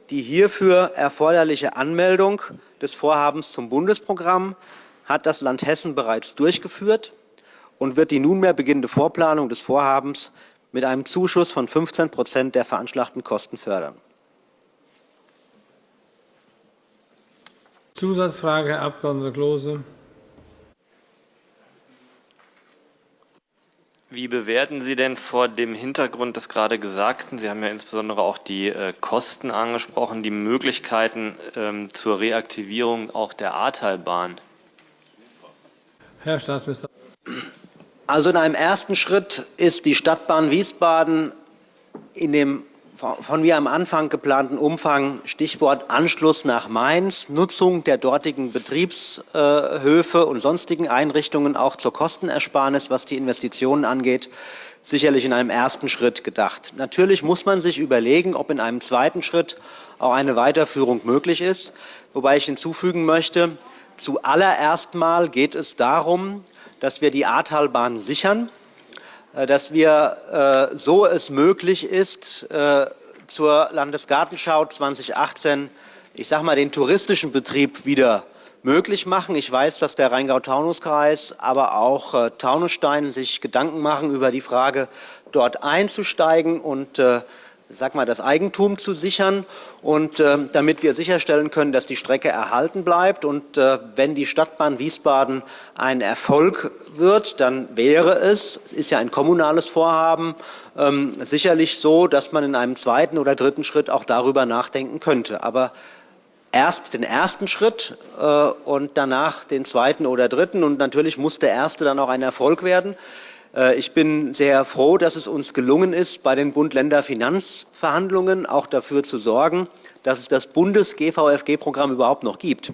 Die hierfür erforderliche Anmeldung des Vorhabens zum Bundesprogramm hat das Land Hessen bereits durchgeführt und wird die nunmehr beginnende Vorplanung des Vorhabens mit einem Zuschuss von 15% der veranschlagten Kosten fördern. Zusatzfrage, Herr Abg. Klose. Wie bewerten Sie denn vor dem Hintergrund des gerade Gesagten, Sie haben ja insbesondere auch die äh, Kosten angesprochen, die Möglichkeiten ähm, zur Reaktivierung auch der Ahrtalbahn? Herr Staatsminister. Also in einem ersten Schritt ist die Stadtbahn Wiesbaden in dem von mir am Anfang geplanten Umfang, Stichwort Anschluss nach Mainz, Nutzung der dortigen Betriebshöfe und sonstigen Einrichtungen auch zur Kostenersparnis, was die Investitionen angeht, sicherlich in einem ersten Schritt gedacht. Natürlich muss man sich überlegen, ob in einem zweiten Schritt auch eine Weiterführung möglich ist, wobei ich hinzufügen möchte, zuallererst mal geht es darum, dass wir die Ahrtalbahn sichern äh, dass wir, äh, so es möglich ist, äh, zur Landesgartenschau 2018 ich sage mal, den touristischen Betrieb wieder möglich machen. Ich weiß, dass der Rheingau-Taunus-Kreis, aber auch Taunusstein sich Gedanken machen über die Frage, dort einzusteigen und sag mal, das Eigentum zu sichern und äh, damit wir sicherstellen können, dass die Strecke erhalten bleibt. Und äh, wenn die Stadtbahn Wiesbaden ein Erfolg wird, dann wäre es, es ist ja ein kommunales Vorhaben, ähm, sicherlich so, dass man in einem zweiten oder dritten Schritt auch darüber nachdenken könnte. Aber erst den ersten Schritt äh, und danach den zweiten oder dritten. Und natürlich muss der erste dann auch ein Erfolg werden. Äh, ich bin sehr froh, dass es uns gelungen ist, bei den Bund-Länder-Finanzverhandlungen auch dafür zu sorgen, dass es das Bundes-GVFG-Programm überhaupt noch gibt.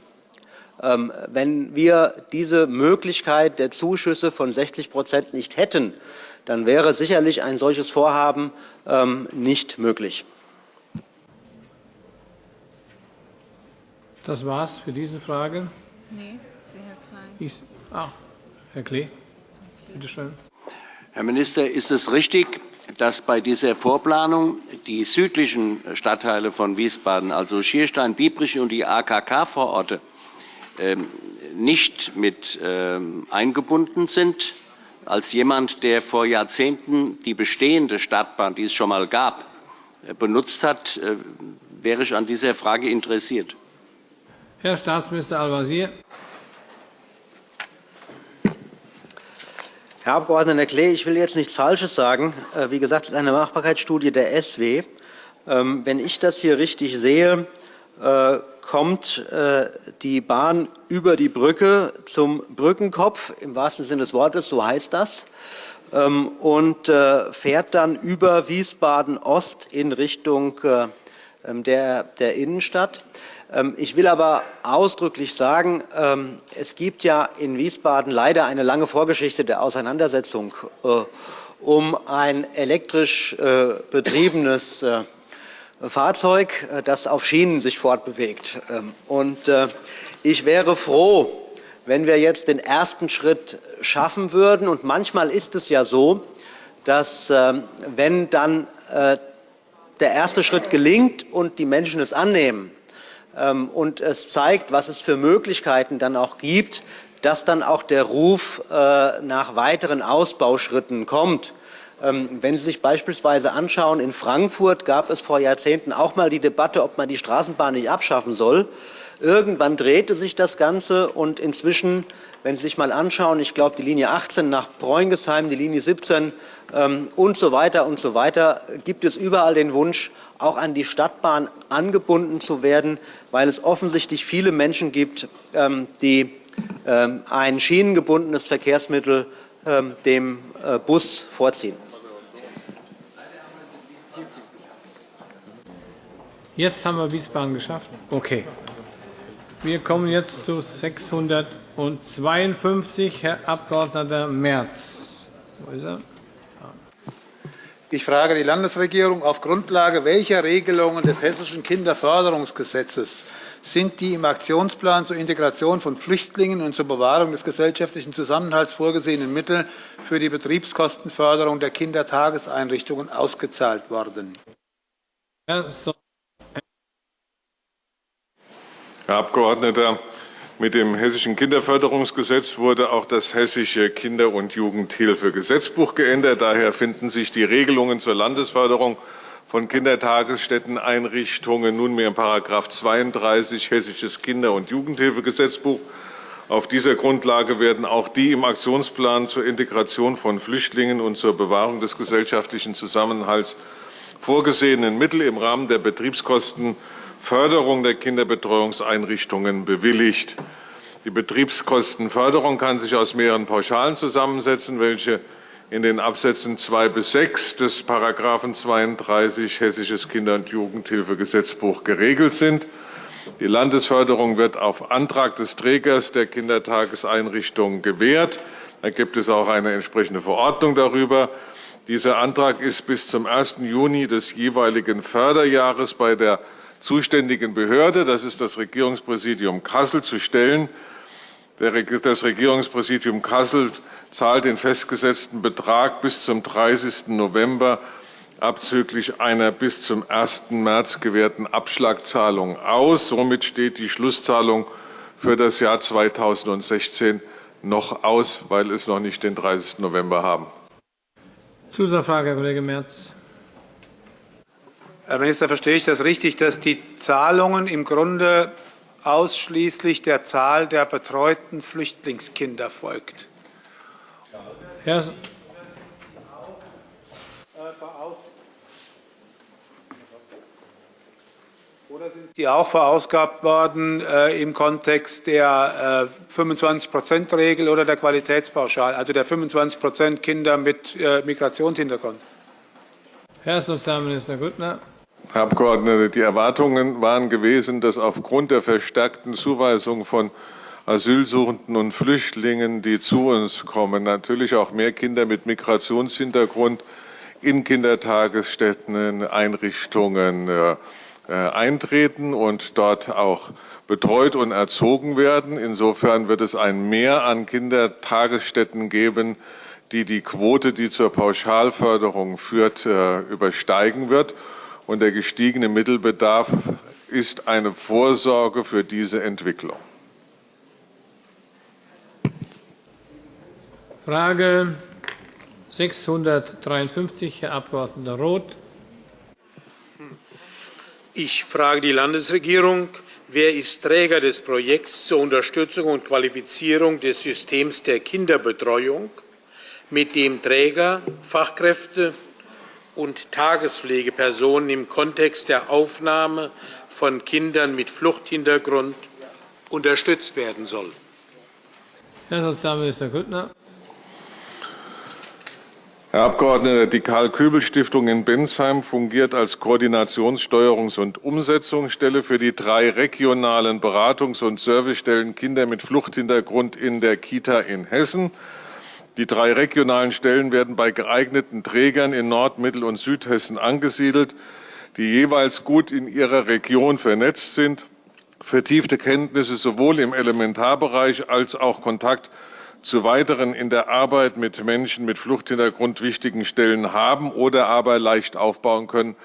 Ähm, wenn wir diese Möglichkeit der Zuschüsse von 60% nicht hätten, dann wäre sicherlich ein solches Vorhaben ähm, nicht möglich. Das war's für diese Frage. Nee, Herr Klein. Ich, ah, Herr Klee, bitte schön. Herr Minister, ist es richtig, dass bei dieser Vorplanung die südlichen Stadtteile von Wiesbaden, also Schierstein, Biebrich und die AKK-Vororte, ähm, nicht mit ähm, eingebunden sind? Als jemand, der vor Jahrzehnten die bestehende Stadtbahn, die es schon einmal gab, äh, benutzt hat, äh, wäre ich an dieser Frage interessiert. Herr Staatsminister Al-Wazir. Herr Abg. Klee, ich will jetzt nichts Falsches sagen. Äh, wie gesagt, es ist eine Machbarkeitsstudie der SW. Ähm, wenn ich das hier richtig sehe, äh, kommt äh, die Bahn über die Brücke zum Brückenkopf, im wahrsten Sinne des Wortes, so heißt das, ähm, und fährt dann über Wiesbaden-Ost in Richtung ähm, der Innenstadt. Ähm, ich will aber ausdrücklich sagen, ähm, es gibt ja in Wiesbaden leider eine lange Vorgeschichte der Auseinandersetzung äh, um ein elektrisch äh, betriebenes äh, Fahrzeug, das auf Schienen sich fortbewegt. Ähm, ich wäre froh, wenn wir jetzt den ersten Schritt schaffen würden. Und manchmal ist es ja so, dass wenn dann der erste Schritt gelingt und die Menschen es annehmen, und es zeigt, was es für Möglichkeiten dann auch gibt, dass dann auch der Ruf äh, nach weiteren Ausbauschritten kommt. Ähm, wenn Sie sich beispielsweise anschauen, in Frankfurt gab es vor Jahrzehnten auch einmal die Debatte, ob man die Straßenbahn nicht abschaffen soll. Irgendwann drehte sich das Ganze, und inzwischen, wenn Sie sich einmal anschauen, ich glaube, die Linie 18 nach Preungesheim, die Linie 17 ähm, und so weiter und so weiter, gibt es überall den Wunsch, auch an die Stadtbahn angebunden zu werden, weil es offensichtlich viele Menschen gibt, ähm, die ein schienengebundenes Verkehrsmittel dem äh, Bus vorziehen. Jetzt haben wir Wiesbaden geschafft. Okay. Wir kommen jetzt zu 652. Herr Abg. Merz. Wo ist er? Ich frage die Landesregierung, auf Grundlage welcher Regelungen des Hessischen Kinderförderungsgesetzes sind die im Aktionsplan zur Integration von Flüchtlingen und zur Bewahrung des gesellschaftlichen Zusammenhalts vorgesehenen Mittel für die Betriebskostenförderung der Kindertageseinrichtungen ausgezahlt worden? Herr Abgeordneter, mit dem Hessischen Kinderförderungsgesetz wurde auch das Hessische Kinder- und Jugendhilfegesetzbuch geändert. Daher finden sich die Regelungen zur Landesförderung von Kindertagesstätteneinrichtungen nunmehr in § 32 Hessisches Kinder- und Jugendhilfegesetzbuch. Auf dieser Grundlage werden auch die im Aktionsplan zur Integration von Flüchtlingen und zur Bewahrung des gesellschaftlichen Zusammenhalts vorgesehenen Mittel im Rahmen der Betriebskosten Förderung der Kinderbetreuungseinrichtungen bewilligt. Die Betriebskostenförderung kann sich aus mehreren Pauschalen zusammensetzen, welche in den Absätzen 2 bis 6 des § 32 Hessisches Kinder- und Jugendhilfegesetzbuch geregelt sind. Die Landesförderung wird auf Antrag des Trägers der Kindertageseinrichtung gewährt. Da gibt es auch eine entsprechende Verordnung darüber. Dieser Antrag ist bis zum 1. Juni des jeweiligen Förderjahres bei der zuständigen Behörde, das ist das Regierungspräsidium Kassel, zu stellen. Das Regierungspräsidium Kassel zahlt den festgesetzten Betrag bis zum 30. November abzüglich einer bis zum 1. März gewährten Abschlagzahlung aus. Somit steht die Schlusszahlung für das Jahr 2016 noch aus, weil es noch nicht den 30. November haben. Zusatzfrage, Herr Kollege Merz. Herr Minister, verstehe ich das richtig, dass die Zahlungen im Grunde ausschließlich der Zahl der betreuten Flüchtlingskinder folgt? Herr Oder sind sie auch verausgabt worden äh, im Kontext der äh, 25-%-Regel oder der Qualitätspauschale, also der 25 Kinder mit äh, Migrationshintergrund? Herr Sozialminister Grüttner. Herr Abgeordneter, die Erwartungen waren gewesen, dass aufgrund der verstärkten Zuweisung von Asylsuchenden und Flüchtlingen, die zu uns kommen, natürlich auch mehr Kinder mit Migrationshintergrund in Kindertagesstätten, Einrichtungen äh, äh, eintreten und dort auch betreut und erzogen werden. Insofern wird es ein Mehr an Kindertagesstätten geben, die die Quote, die zur Pauschalförderung führt, äh, übersteigen wird und der gestiegene Mittelbedarf ist eine Vorsorge für diese Entwicklung. Frage 653, Herr Abg. Roth. Ich frage die Landesregierung. Wer ist Träger des Projekts zur Unterstützung und Qualifizierung des Systems der Kinderbetreuung, mit dem Träger, Fachkräfte und Tagespflegepersonen im Kontext der Aufnahme von Kindern mit Fluchthintergrund unterstützt werden soll. Herr Sozialminister Grüttner. Herr Abgeordneter, die Karl-Köbel-Stiftung in Bensheim fungiert als Koordinations-, Steuerungs- und Umsetzungsstelle für die drei regionalen Beratungs- und Servicestellen Kinder mit Fluchthintergrund in der Kita in Hessen. Die drei regionalen Stellen werden bei geeigneten Trägern in Nord-, Mittel- und Südhessen angesiedelt, die jeweils gut in ihrer Region vernetzt sind, vertiefte Kenntnisse sowohl im Elementarbereich als auch Kontakt zu weiteren in der Arbeit mit Menschen mit Fluchthintergrund wichtigen Stellen haben oder aber leicht aufbauen können,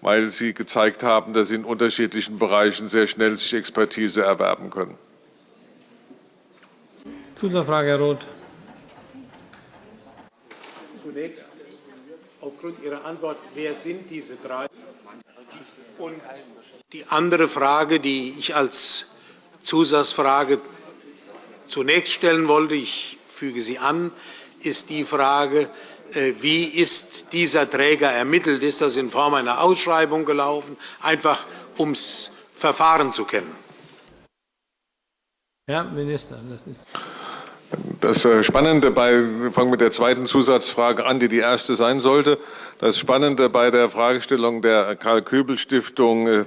weil sie gezeigt haben, dass sie in unterschiedlichen Bereichen sehr schnell sich Expertise erwerben können. Zusatzfrage, Herr Roth. Zunächst, aufgrund Ihrer Antwort, wer sind diese drei? Und die andere Frage, die ich als Zusatzfrage zunächst stellen wollte, ich füge sie an, ist die Frage, äh, wie ist dieser Träger ermittelt? Ist das in Form einer Ausschreibung gelaufen, einfach um das Verfahren zu kennen? Herr Minister, das ist. Das äh, Spannende bei, wir fangen mit der zweiten Zusatzfrage an, die die erste sein sollte. Das Spannende bei der Fragestellung der Karl-Köbel-Stiftung äh,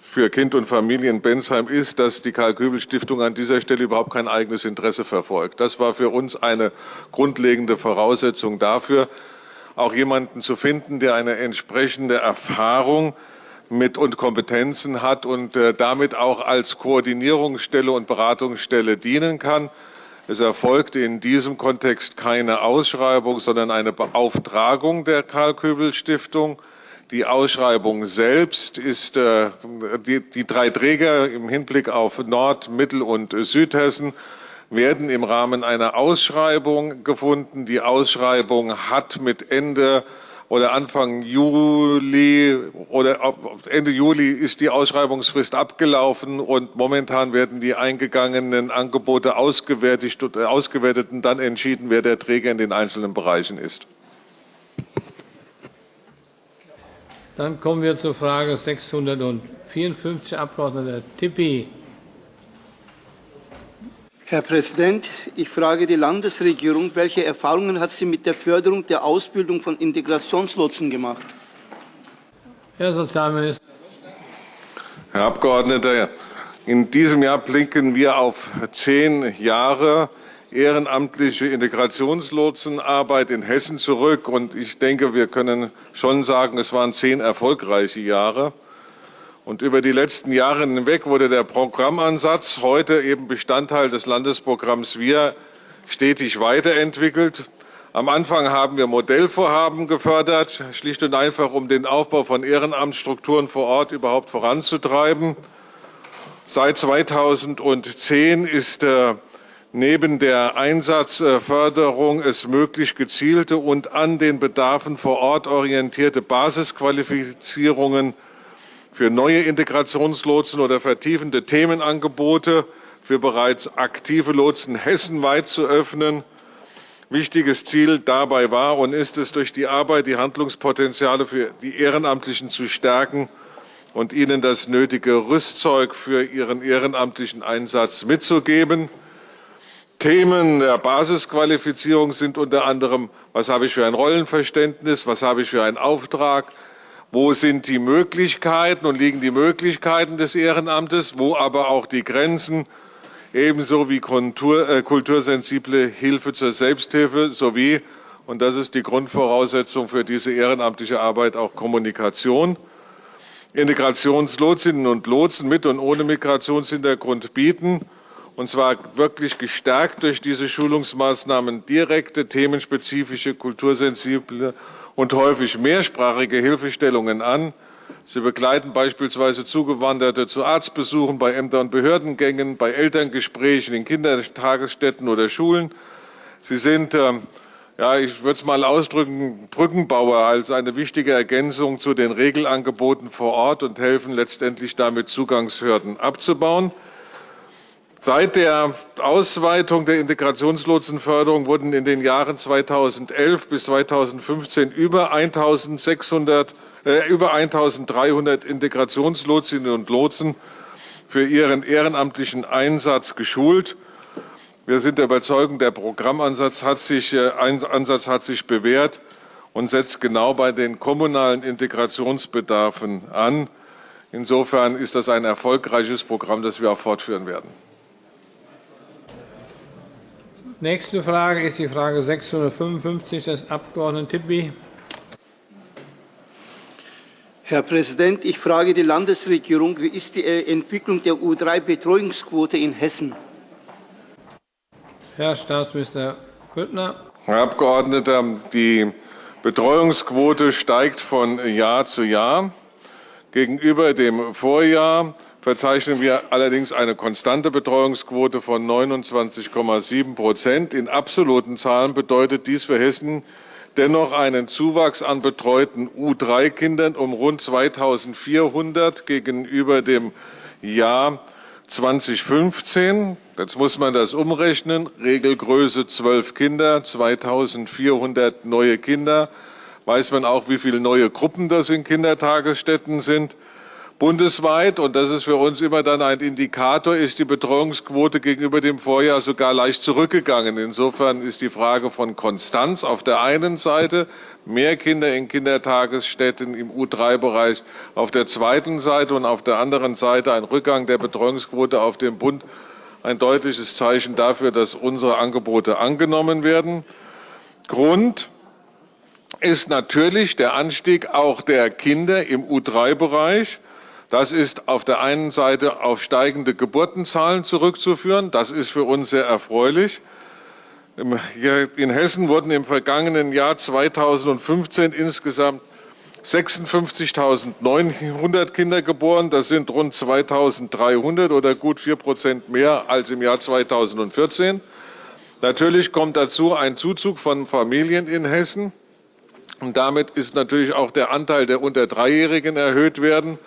für Kind und Familie in Bensheim ist, dass die Karl-Köbel-Stiftung an dieser Stelle überhaupt kein eigenes Interesse verfolgt. Das war für uns eine grundlegende Voraussetzung dafür, auch jemanden zu finden, der eine entsprechende Erfahrung mit und Kompetenzen hat und äh, damit auch als Koordinierungsstelle und Beratungsstelle dienen kann. Es erfolgte in diesem Kontext keine Ausschreibung, sondern eine Beauftragung der Karl-Köbel-Stiftung. Die Ausschreibung selbst ist äh, die, die drei Träger im Hinblick auf Nord-, Mittel- und Südhessen werden im Rahmen einer Ausschreibung gefunden. Die Ausschreibung hat mit Ende oder Anfang Juli oder Ende Juli ist die Ausschreibungsfrist abgelaufen und momentan werden die eingegangenen Angebote ausgewertet, ausgewertet und dann entschieden, wer der Träger in den einzelnen Bereichen ist. Dann kommen wir zur Frage 654, Abg. Tippi. Herr Präsident, ich frage die Landesregierung, welche Erfahrungen hat sie mit der Förderung der Ausbildung von Integrationslotsen gemacht? Herr Sozialminister. Herr Abgeordneter, in diesem Jahr blicken wir auf zehn Jahre ehrenamtliche Integrationslotsenarbeit in Hessen zurück. Und ich denke, wir können schon sagen, es waren zehn erfolgreiche Jahre. Und über die letzten Jahre hinweg wurde der Programmansatz, heute eben Bestandteil des Landesprogramms Wir, stetig weiterentwickelt. Am Anfang haben wir Modellvorhaben gefördert, schlicht und einfach, um den Aufbau von Ehrenamtsstrukturen vor Ort überhaupt voranzutreiben. Seit 2010 ist äh, neben der Einsatzförderung es möglich, gezielte und an den Bedarfen vor Ort orientierte Basisqualifizierungen für neue Integrationslotsen oder vertiefende Themenangebote für bereits aktive Lotsen hessenweit zu öffnen. Wichtiges Ziel dabei war und ist es, durch die Arbeit die Handlungspotenziale für die Ehrenamtlichen zu stärken und ihnen das nötige Rüstzeug für ihren ehrenamtlichen Einsatz mitzugeben. Themen der Basisqualifizierung sind unter anderem, was habe ich für ein Rollenverständnis, was habe ich für einen Auftrag, wo sind die Möglichkeiten und liegen die Möglichkeiten des Ehrenamtes, wo aber auch die Grenzen, ebenso wie Kultur, äh, kultursensible Hilfe zur Selbsthilfe sowie, und das ist die Grundvoraussetzung für diese ehrenamtliche Arbeit, auch Kommunikation. Integrationslotsinnen und Lotsen mit und ohne Migrationshintergrund bieten, und zwar wirklich gestärkt durch diese Schulungsmaßnahmen direkte, themenspezifische, kultursensible und häufig mehrsprachige Hilfestellungen an. Sie begleiten beispielsweise Zugewanderte zu Arztbesuchen, bei Ämter- und Behördengängen, bei Elterngesprächen in Kindertagesstätten oder Schulen. Sie sind, äh, ja, ich würde es mal ausdrücken, Brückenbauer als eine wichtige Ergänzung zu den Regelangeboten vor Ort und helfen letztendlich damit Zugangshürden abzubauen. Seit der Ausweitung der Integrationslotsenförderung wurden in den Jahren 2011 bis 2015 über 1.600, äh, über 1.300 Integrationslotsinnen und Lotsen für ihren ehrenamtlichen Einsatz geschult. Wir sind der Überzeugung, der Programmansatz hat sich, äh, Ansatz hat sich bewährt und setzt genau bei den kommunalen Integrationsbedarfen an. Insofern ist das ein erfolgreiches Programm, das wir auch fortführen werden. Nächste Frage ist die Frage 655 des Abg. Tipi. Herr Präsident, ich frage die Landesregierung, wie ist die Entwicklung der U3-Betreuungsquote in Hessen? Herr Staatsminister Grüttner. Herr Abgeordneter, die Betreuungsquote steigt von Jahr zu Jahr. Gegenüber dem Vorjahr verzeichnen wir allerdings eine konstante Betreuungsquote von 29,7 Prozent. In absoluten Zahlen bedeutet dies für Hessen dennoch einen Zuwachs an betreuten U3-Kindern um rund 2.400 gegenüber dem Jahr 2015. Jetzt muss man das umrechnen. Regelgröße 12 Kinder, 2.400 neue Kinder. Weiß man auch, wie viele neue Gruppen das in Kindertagesstätten sind. Bundesweit, und das ist für uns immer dann ein Indikator, ist die Betreuungsquote gegenüber dem Vorjahr sogar leicht zurückgegangen. Insofern ist die Frage von Konstanz auf der einen Seite, mehr Kinder in Kindertagesstätten im U3-Bereich auf der zweiten Seite und auf der anderen Seite ein Rückgang der Betreuungsquote auf dem Bund ein deutliches Zeichen dafür, dass unsere Angebote angenommen werden. Grund ist natürlich der Anstieg auch der Kinder im U3-Bereich. Das ist auf der einen Seite auf steigende Geburtenzahlen zurückzuführen. Das ist für uns sehr erfreulich. In Hessen wurden im vergangenen Jahr 2015 insgesamt 56.900 Kinder geboren. Das sind rund 2.300 oder gut 4 Prozent mehr als im Jahr 2014. Natürlich kommt dazu ein Zuzug von Familien in Hessen. Und damit ist natürlich auch der Anteil der unter Dreijährigen erhöht werden.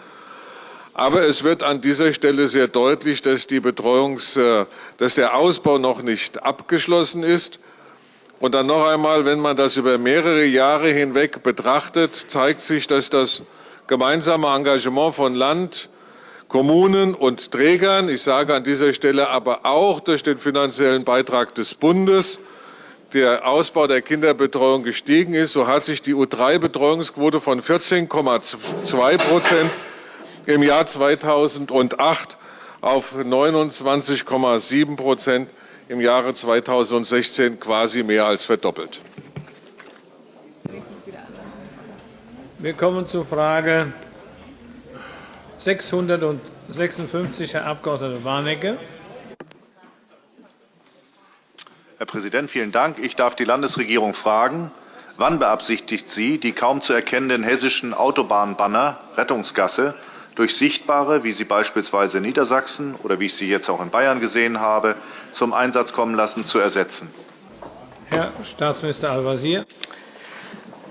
Aber es wird an dieser Stelle sehr deutlich, dass, die Betreuungs, äh, dass der Ausbau noch nicht abgeschlossen ist. Und dann noch einmal, wenn man das über mehrere Jahre hinweg betrachtet, zeigt sich, dass das gemeinsame Engagement von Land, Kommunen und Trägern, ich sage an dieser Stelle aber auch durch den finanziellen Beitrag des Bundes, der Ausbau der Kinderbetreuung gestiegen ist. So hat sich die U3-Betreuungsquote von 14,2 Prozent im Jahr 2008 auf 29,7 Prozent im Jahre 2016 quasi mehr als verdoppelt. Wir kommen zur Frage 656, Herr Abg. Warnecke. Herr Präsident, vielen Dank. Ich darf die Landesregierung fragen, wann beabsichtigt sie, die kaum zu erkennenden hessischen Autobahnbanner Rettungsgasse durch sichtbare, wie sie beispielsweise in Niedersachsen oder wie ich sie jetzt auch in Bayern gesehen habe, zum Einsatz kommen lassen, zu ersetzen? Herr Staatsminister Al-Wazir.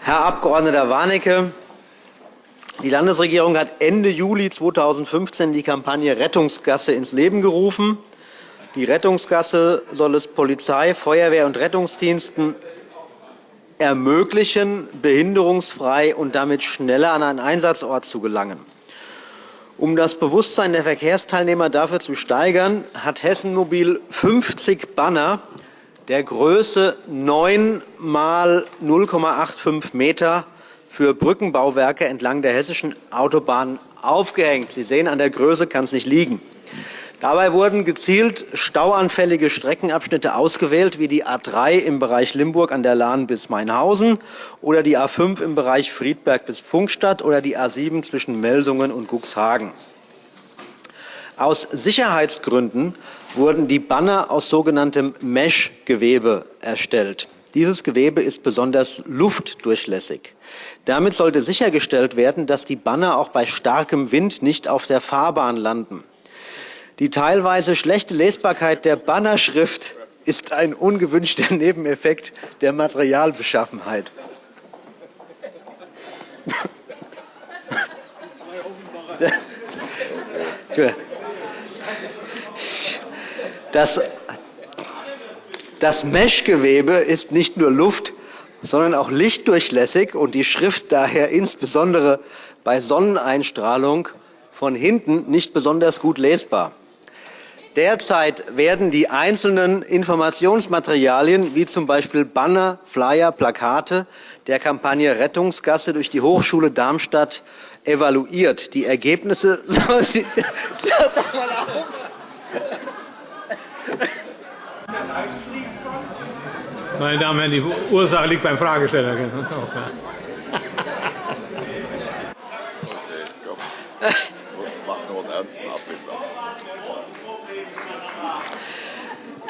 Herr Abg. Warnecke, die Landesregierung hat Ende Juli 2015 die Kampagne Rettungsgasse ins Leben gerufen. Die Rettungsgasse soll es Polizei, Feuerwehr und Rettungsdiensten ermöglichen, behinderungsfrei und damit schneller an einen Einsatzort zu gelangen. Um das Bewusstsein der Verkehrsteilnehmer dafür zu steigern, hat Hessen Mobil 50 Banner der Größe 9 mal 0,85 Meter für Brückenbauwerke entlang der hessischen Autobahnen aufgehängt. Sie sehen, an der Größe kann es nicht liegen. Dabei wurden gezielt stauanfällige Streckenabschnitte ausgewählt, wie die A 3 im Bereich Limburg an der Lahn bis Mainhausen oder die A 5 im Bereich Friedberg bis Pfungstadt oder die A 7 zwischen Melsungen und Cuxhagen. Aus Sicherheitsgründen wurden die Banner aus sogenanntem Mesh-Gewebe erstellt. Dieses Gewebe ist besonders luftdurchlässig. Damit sollte sichergestellt werden, dass die Banner auch bei starkem Wind nicht auf der Fahrbahn landen. Die teilweise schlechte Lesbarkeit der Bannerschrift ist ein ungewünschter Nebeneffekt der Materialbeschaffenheit. Das, das Meshgewebe ist nicht nur luft, sondern auch lichtdurchlässig und die Schrift daher insbesondere bei Sonneneinstrahlung von hinten nicht besonders gut lesbar. Derzeit werden die einzelnen Informationsmaterialien wie z. B. Banner, Flyer, Plakate der Kampagne Rettungsgasse durch die Hochschule Darmstadt evaluiert. Die Ergebnisse soll sie Meine Damen und Herren, die Ursache liegt beim Fragesteller.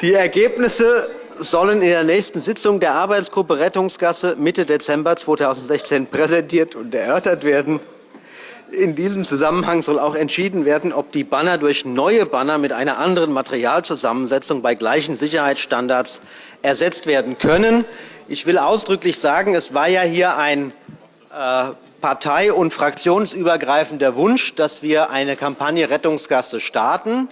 Die Ergebnisse sollen in der nächsten Sitzung der Arbeitsgruppe Rettungsgasse Mitte Dezember 2016 präsentiert und erörtert werden. In diesem Zusammenhang soll auch entschieden werden, ob die Banner durch neue Banner mit einer anderen Materialzusammensetzung bei gleichen Sicherheitsstandards ersetzt werden können. Ich will ausdrücklich sagen, es war ja hier ein äh, partei- und fraktionsübergreifender Wunsch, dass wir eine Kampagne Rettungsgasse starten.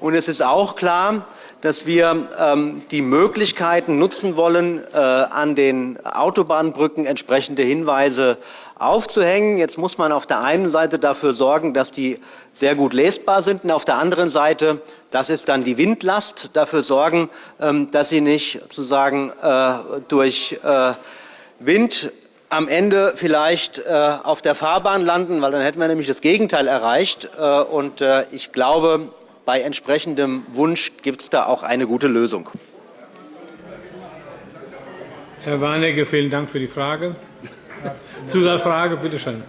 Und es ist auch klar, dass wir ähm, die Möglichkeiten nutzen wollen, äh, an den Autobahnbrücken entsprechende Hinweise aufzuhängen. Jetzt muss man auf der einen Seite dafür sorgen, dass die sehr gut lesbar sind, und auf der anderen Seite, das ist dann die Windlast, dafür sorgen, ähm, dass sie nicht sozusagen äh, durch äh, Wind am Ende vielleicht auf der Fahrbahn landen, weil dann hätten wir nämlich das Gegenteil erreicht. Und ich glaube, bei entsprechendem Wunsch gibt es da auch eine gute Lösung. Herr Warnecke, vielen Dank für die Frage. Zusatzfrage, bitte schön.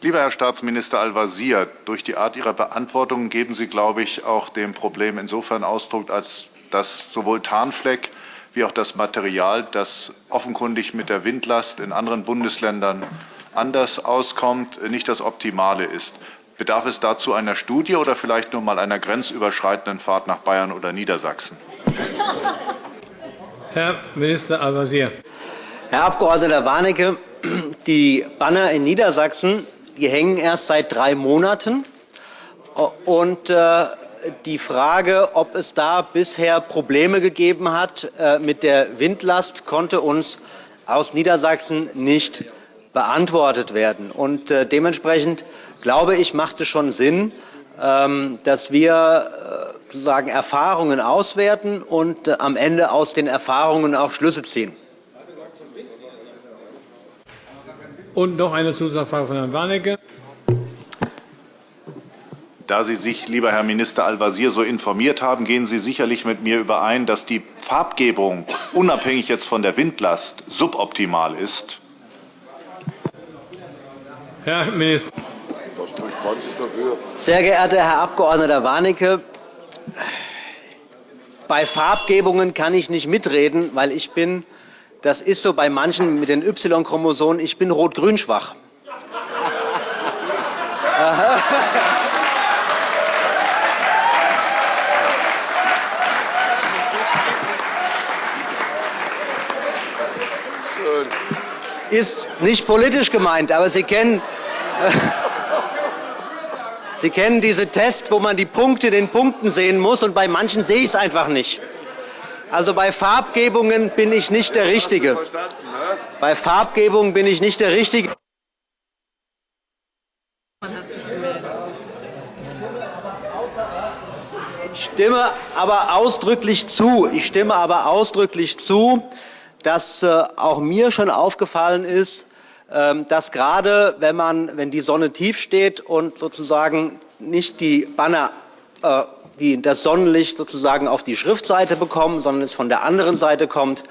Lieber Herr Staatsminister Al-Wazir, durch die Art Ihrer Beantwortung geben Sie, glaube ich, auch dem Problem insofern Ausdruck, als dass sowohl Tarnfleck wie auch das Material, das offenkundig mit der Windlast in anderen Bundesländern anders auskommt, nicht das Optimale ist. Bedarf es dazu einer Studie oder vielleicht nur mal einer grenzüberschreitenden Fahrt nach Bayern oder Niedersachsen? Herr Minister Al-Wazir. Herr Abg. Warnecke, die Banner in Niedersachsen die hängen erst seit drei Monaten. Und äh, die Frage, ob es da bisher Probleme gegeben hat äh, mit der Windlast, konnte uns aus Niedersachsen nicht beantwortet werden. Und äh, dementsprechend glaube ich, macht es schon Sinn, ähm, dass wir sozusagen Erfahrungen auswerten und am Ende aus den Erfahrungen auch Schlüsse ziehen. Und noch eine Zusatzfrage von Herrn Warnecke. Da Sie sich, lieber Herr Minister Al-Wazir, so informiert haben, gehen Sie sicherlich mit mir überein, dass die Farbgebung, unabhängig jetzt von der Windlast, suboptimal ist. Herr Minister. Sehr geehrter Herr Abg. Warnecke, bei Farbgebungen kann ich nicht mitreden, weil ich bin das ist so bei manchen mit den Y-Chromosomen. Ich bin rot-grün schwach. Ist nicht politisch gemeint, aber Sie kennen, Sie kennen diese Tests, wo man die Punkte den Punkten sehen muss, und bei manchen sehe ich es einfach nicht. Also bei Farbgebungen bin ich nicht der Richtige. Bei Farbgebungen bin ich nicht der Richtige. Ich stimme aber ausdrücklich zu. Ich stimme aber ausdrücklich zu, dass äh, auch mir schon aufgefallen ist, ähm, dass gerade wenn, man, wenn die Sonne tief steht und sozusagen nicht die Banner äh, die das Sonnenlicht sozusagen auf die Schriftseite bekommen, sondern es von der anderen Seite kommt,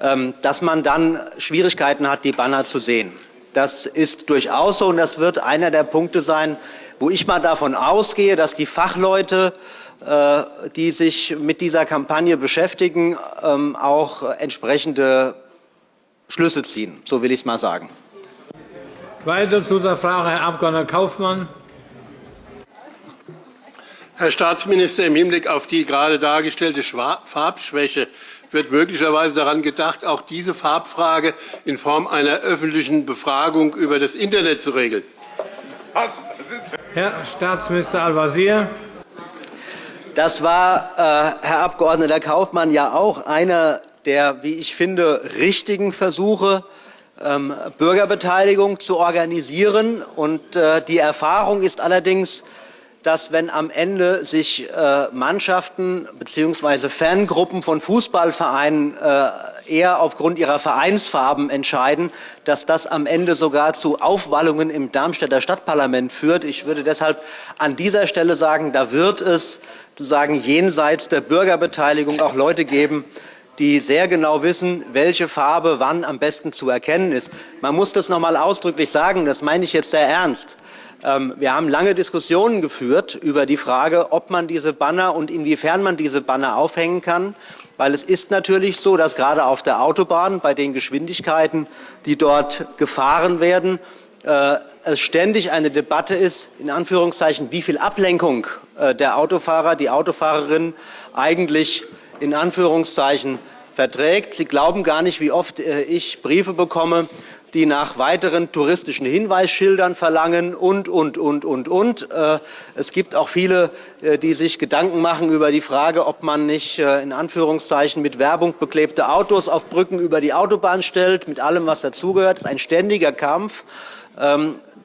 ähm, dass man dann Schwierigkeiten hat, die Banner zu sehen. Das ist durchaus so, und das wird einer der Punkte sein, wo ich mal davon ausgehe, dass die Fachleute, die sich mit dieser Kampagne beschäftigen, ähm, auch entsprechende Schlüsse ziehen. So will ich es mal sagen. Weitere Zusatzfrage, Herr Abg. Kaufmann. Herr Staatsminister, im Hinblick auf die gerade dargestellte Farbschwäche wird möglicherweise daran gedacht, auch diese Farbfrage in Form einer öffentlichen Befragung über das Internet zu regeln. Herr Staatsminister Al-Wazir. Das war, äh, Herr Abg. Kaufmann, ja auch einer der, wie ich finde, richtigen Versuche, ähm, Bürgerbeteiligung zu organisieren. Und, äh, die Erfahrung ist allerdings, dass wenn am Ende sich äh, Mannschaften bzw. Fangruppen von Fußballvereinen äh, eher aufgrund ihrer Vereinsfarben entscheiden, dass das am Ende sogar zu Aufwallungen im Darmstädter Stadtparlament führt. Ich würde deshalb an dieser Stelle sagen, da wird es sozusagen jenseits der Bürgerbeteiligung auch Leute geben, die sehr genau wissen, welche Farbe wann am besten zu erkennen ist. Man muss das noch einmal ausdrücklich sagen, das meine ich jetzt sehr ernst. Ähm, wir haben lange Diskussionen geführt über die Frage, ob man diese Banner und inwiefern man diese Banner aufhängen kann. Weil es ist natürlich so, dass gerade auf der Autobahn bei den Geschwindigkeiten, die dort gefahren werden, äh, es ständig eine Debatte ist, in Anführungszeichen, wie viel Ablenkung der Autofahrer, die Autofahrerin eigentlich in Anführungszeichen verträgt. Sie glauben gar nicht, wie oft äh, ich Briefe bekomme, die nach weiteren touristischen Hinweisschildern verlangen und, und, und, und, und. Es gibt auch viele, die sich Gedanken machen über die Frage, ob man nicht in Anführungszeichen mit Werbung beklebte Autos auf Brücken über die Autobahn stellt, mit allem, was dazugehört. Das ist ein ständiger Kampf.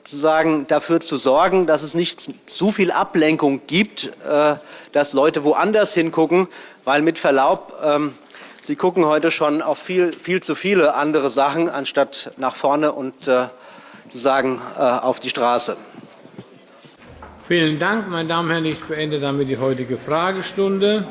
Sozusagen dafür zu sorgen, dass es nicht zu viel Ablenkung gibt, äh, dass Leute woanders hingucken, weil mit Verlaub, ähm, Sie gucken heute schon auf viel, viel zu viele andere Sachen, anstatt nach vorne und äh, sozusagen äh, auf die Straße. Vielen Dank, meine Damen und Herren. Ich beende damit die heutige Fragestunde.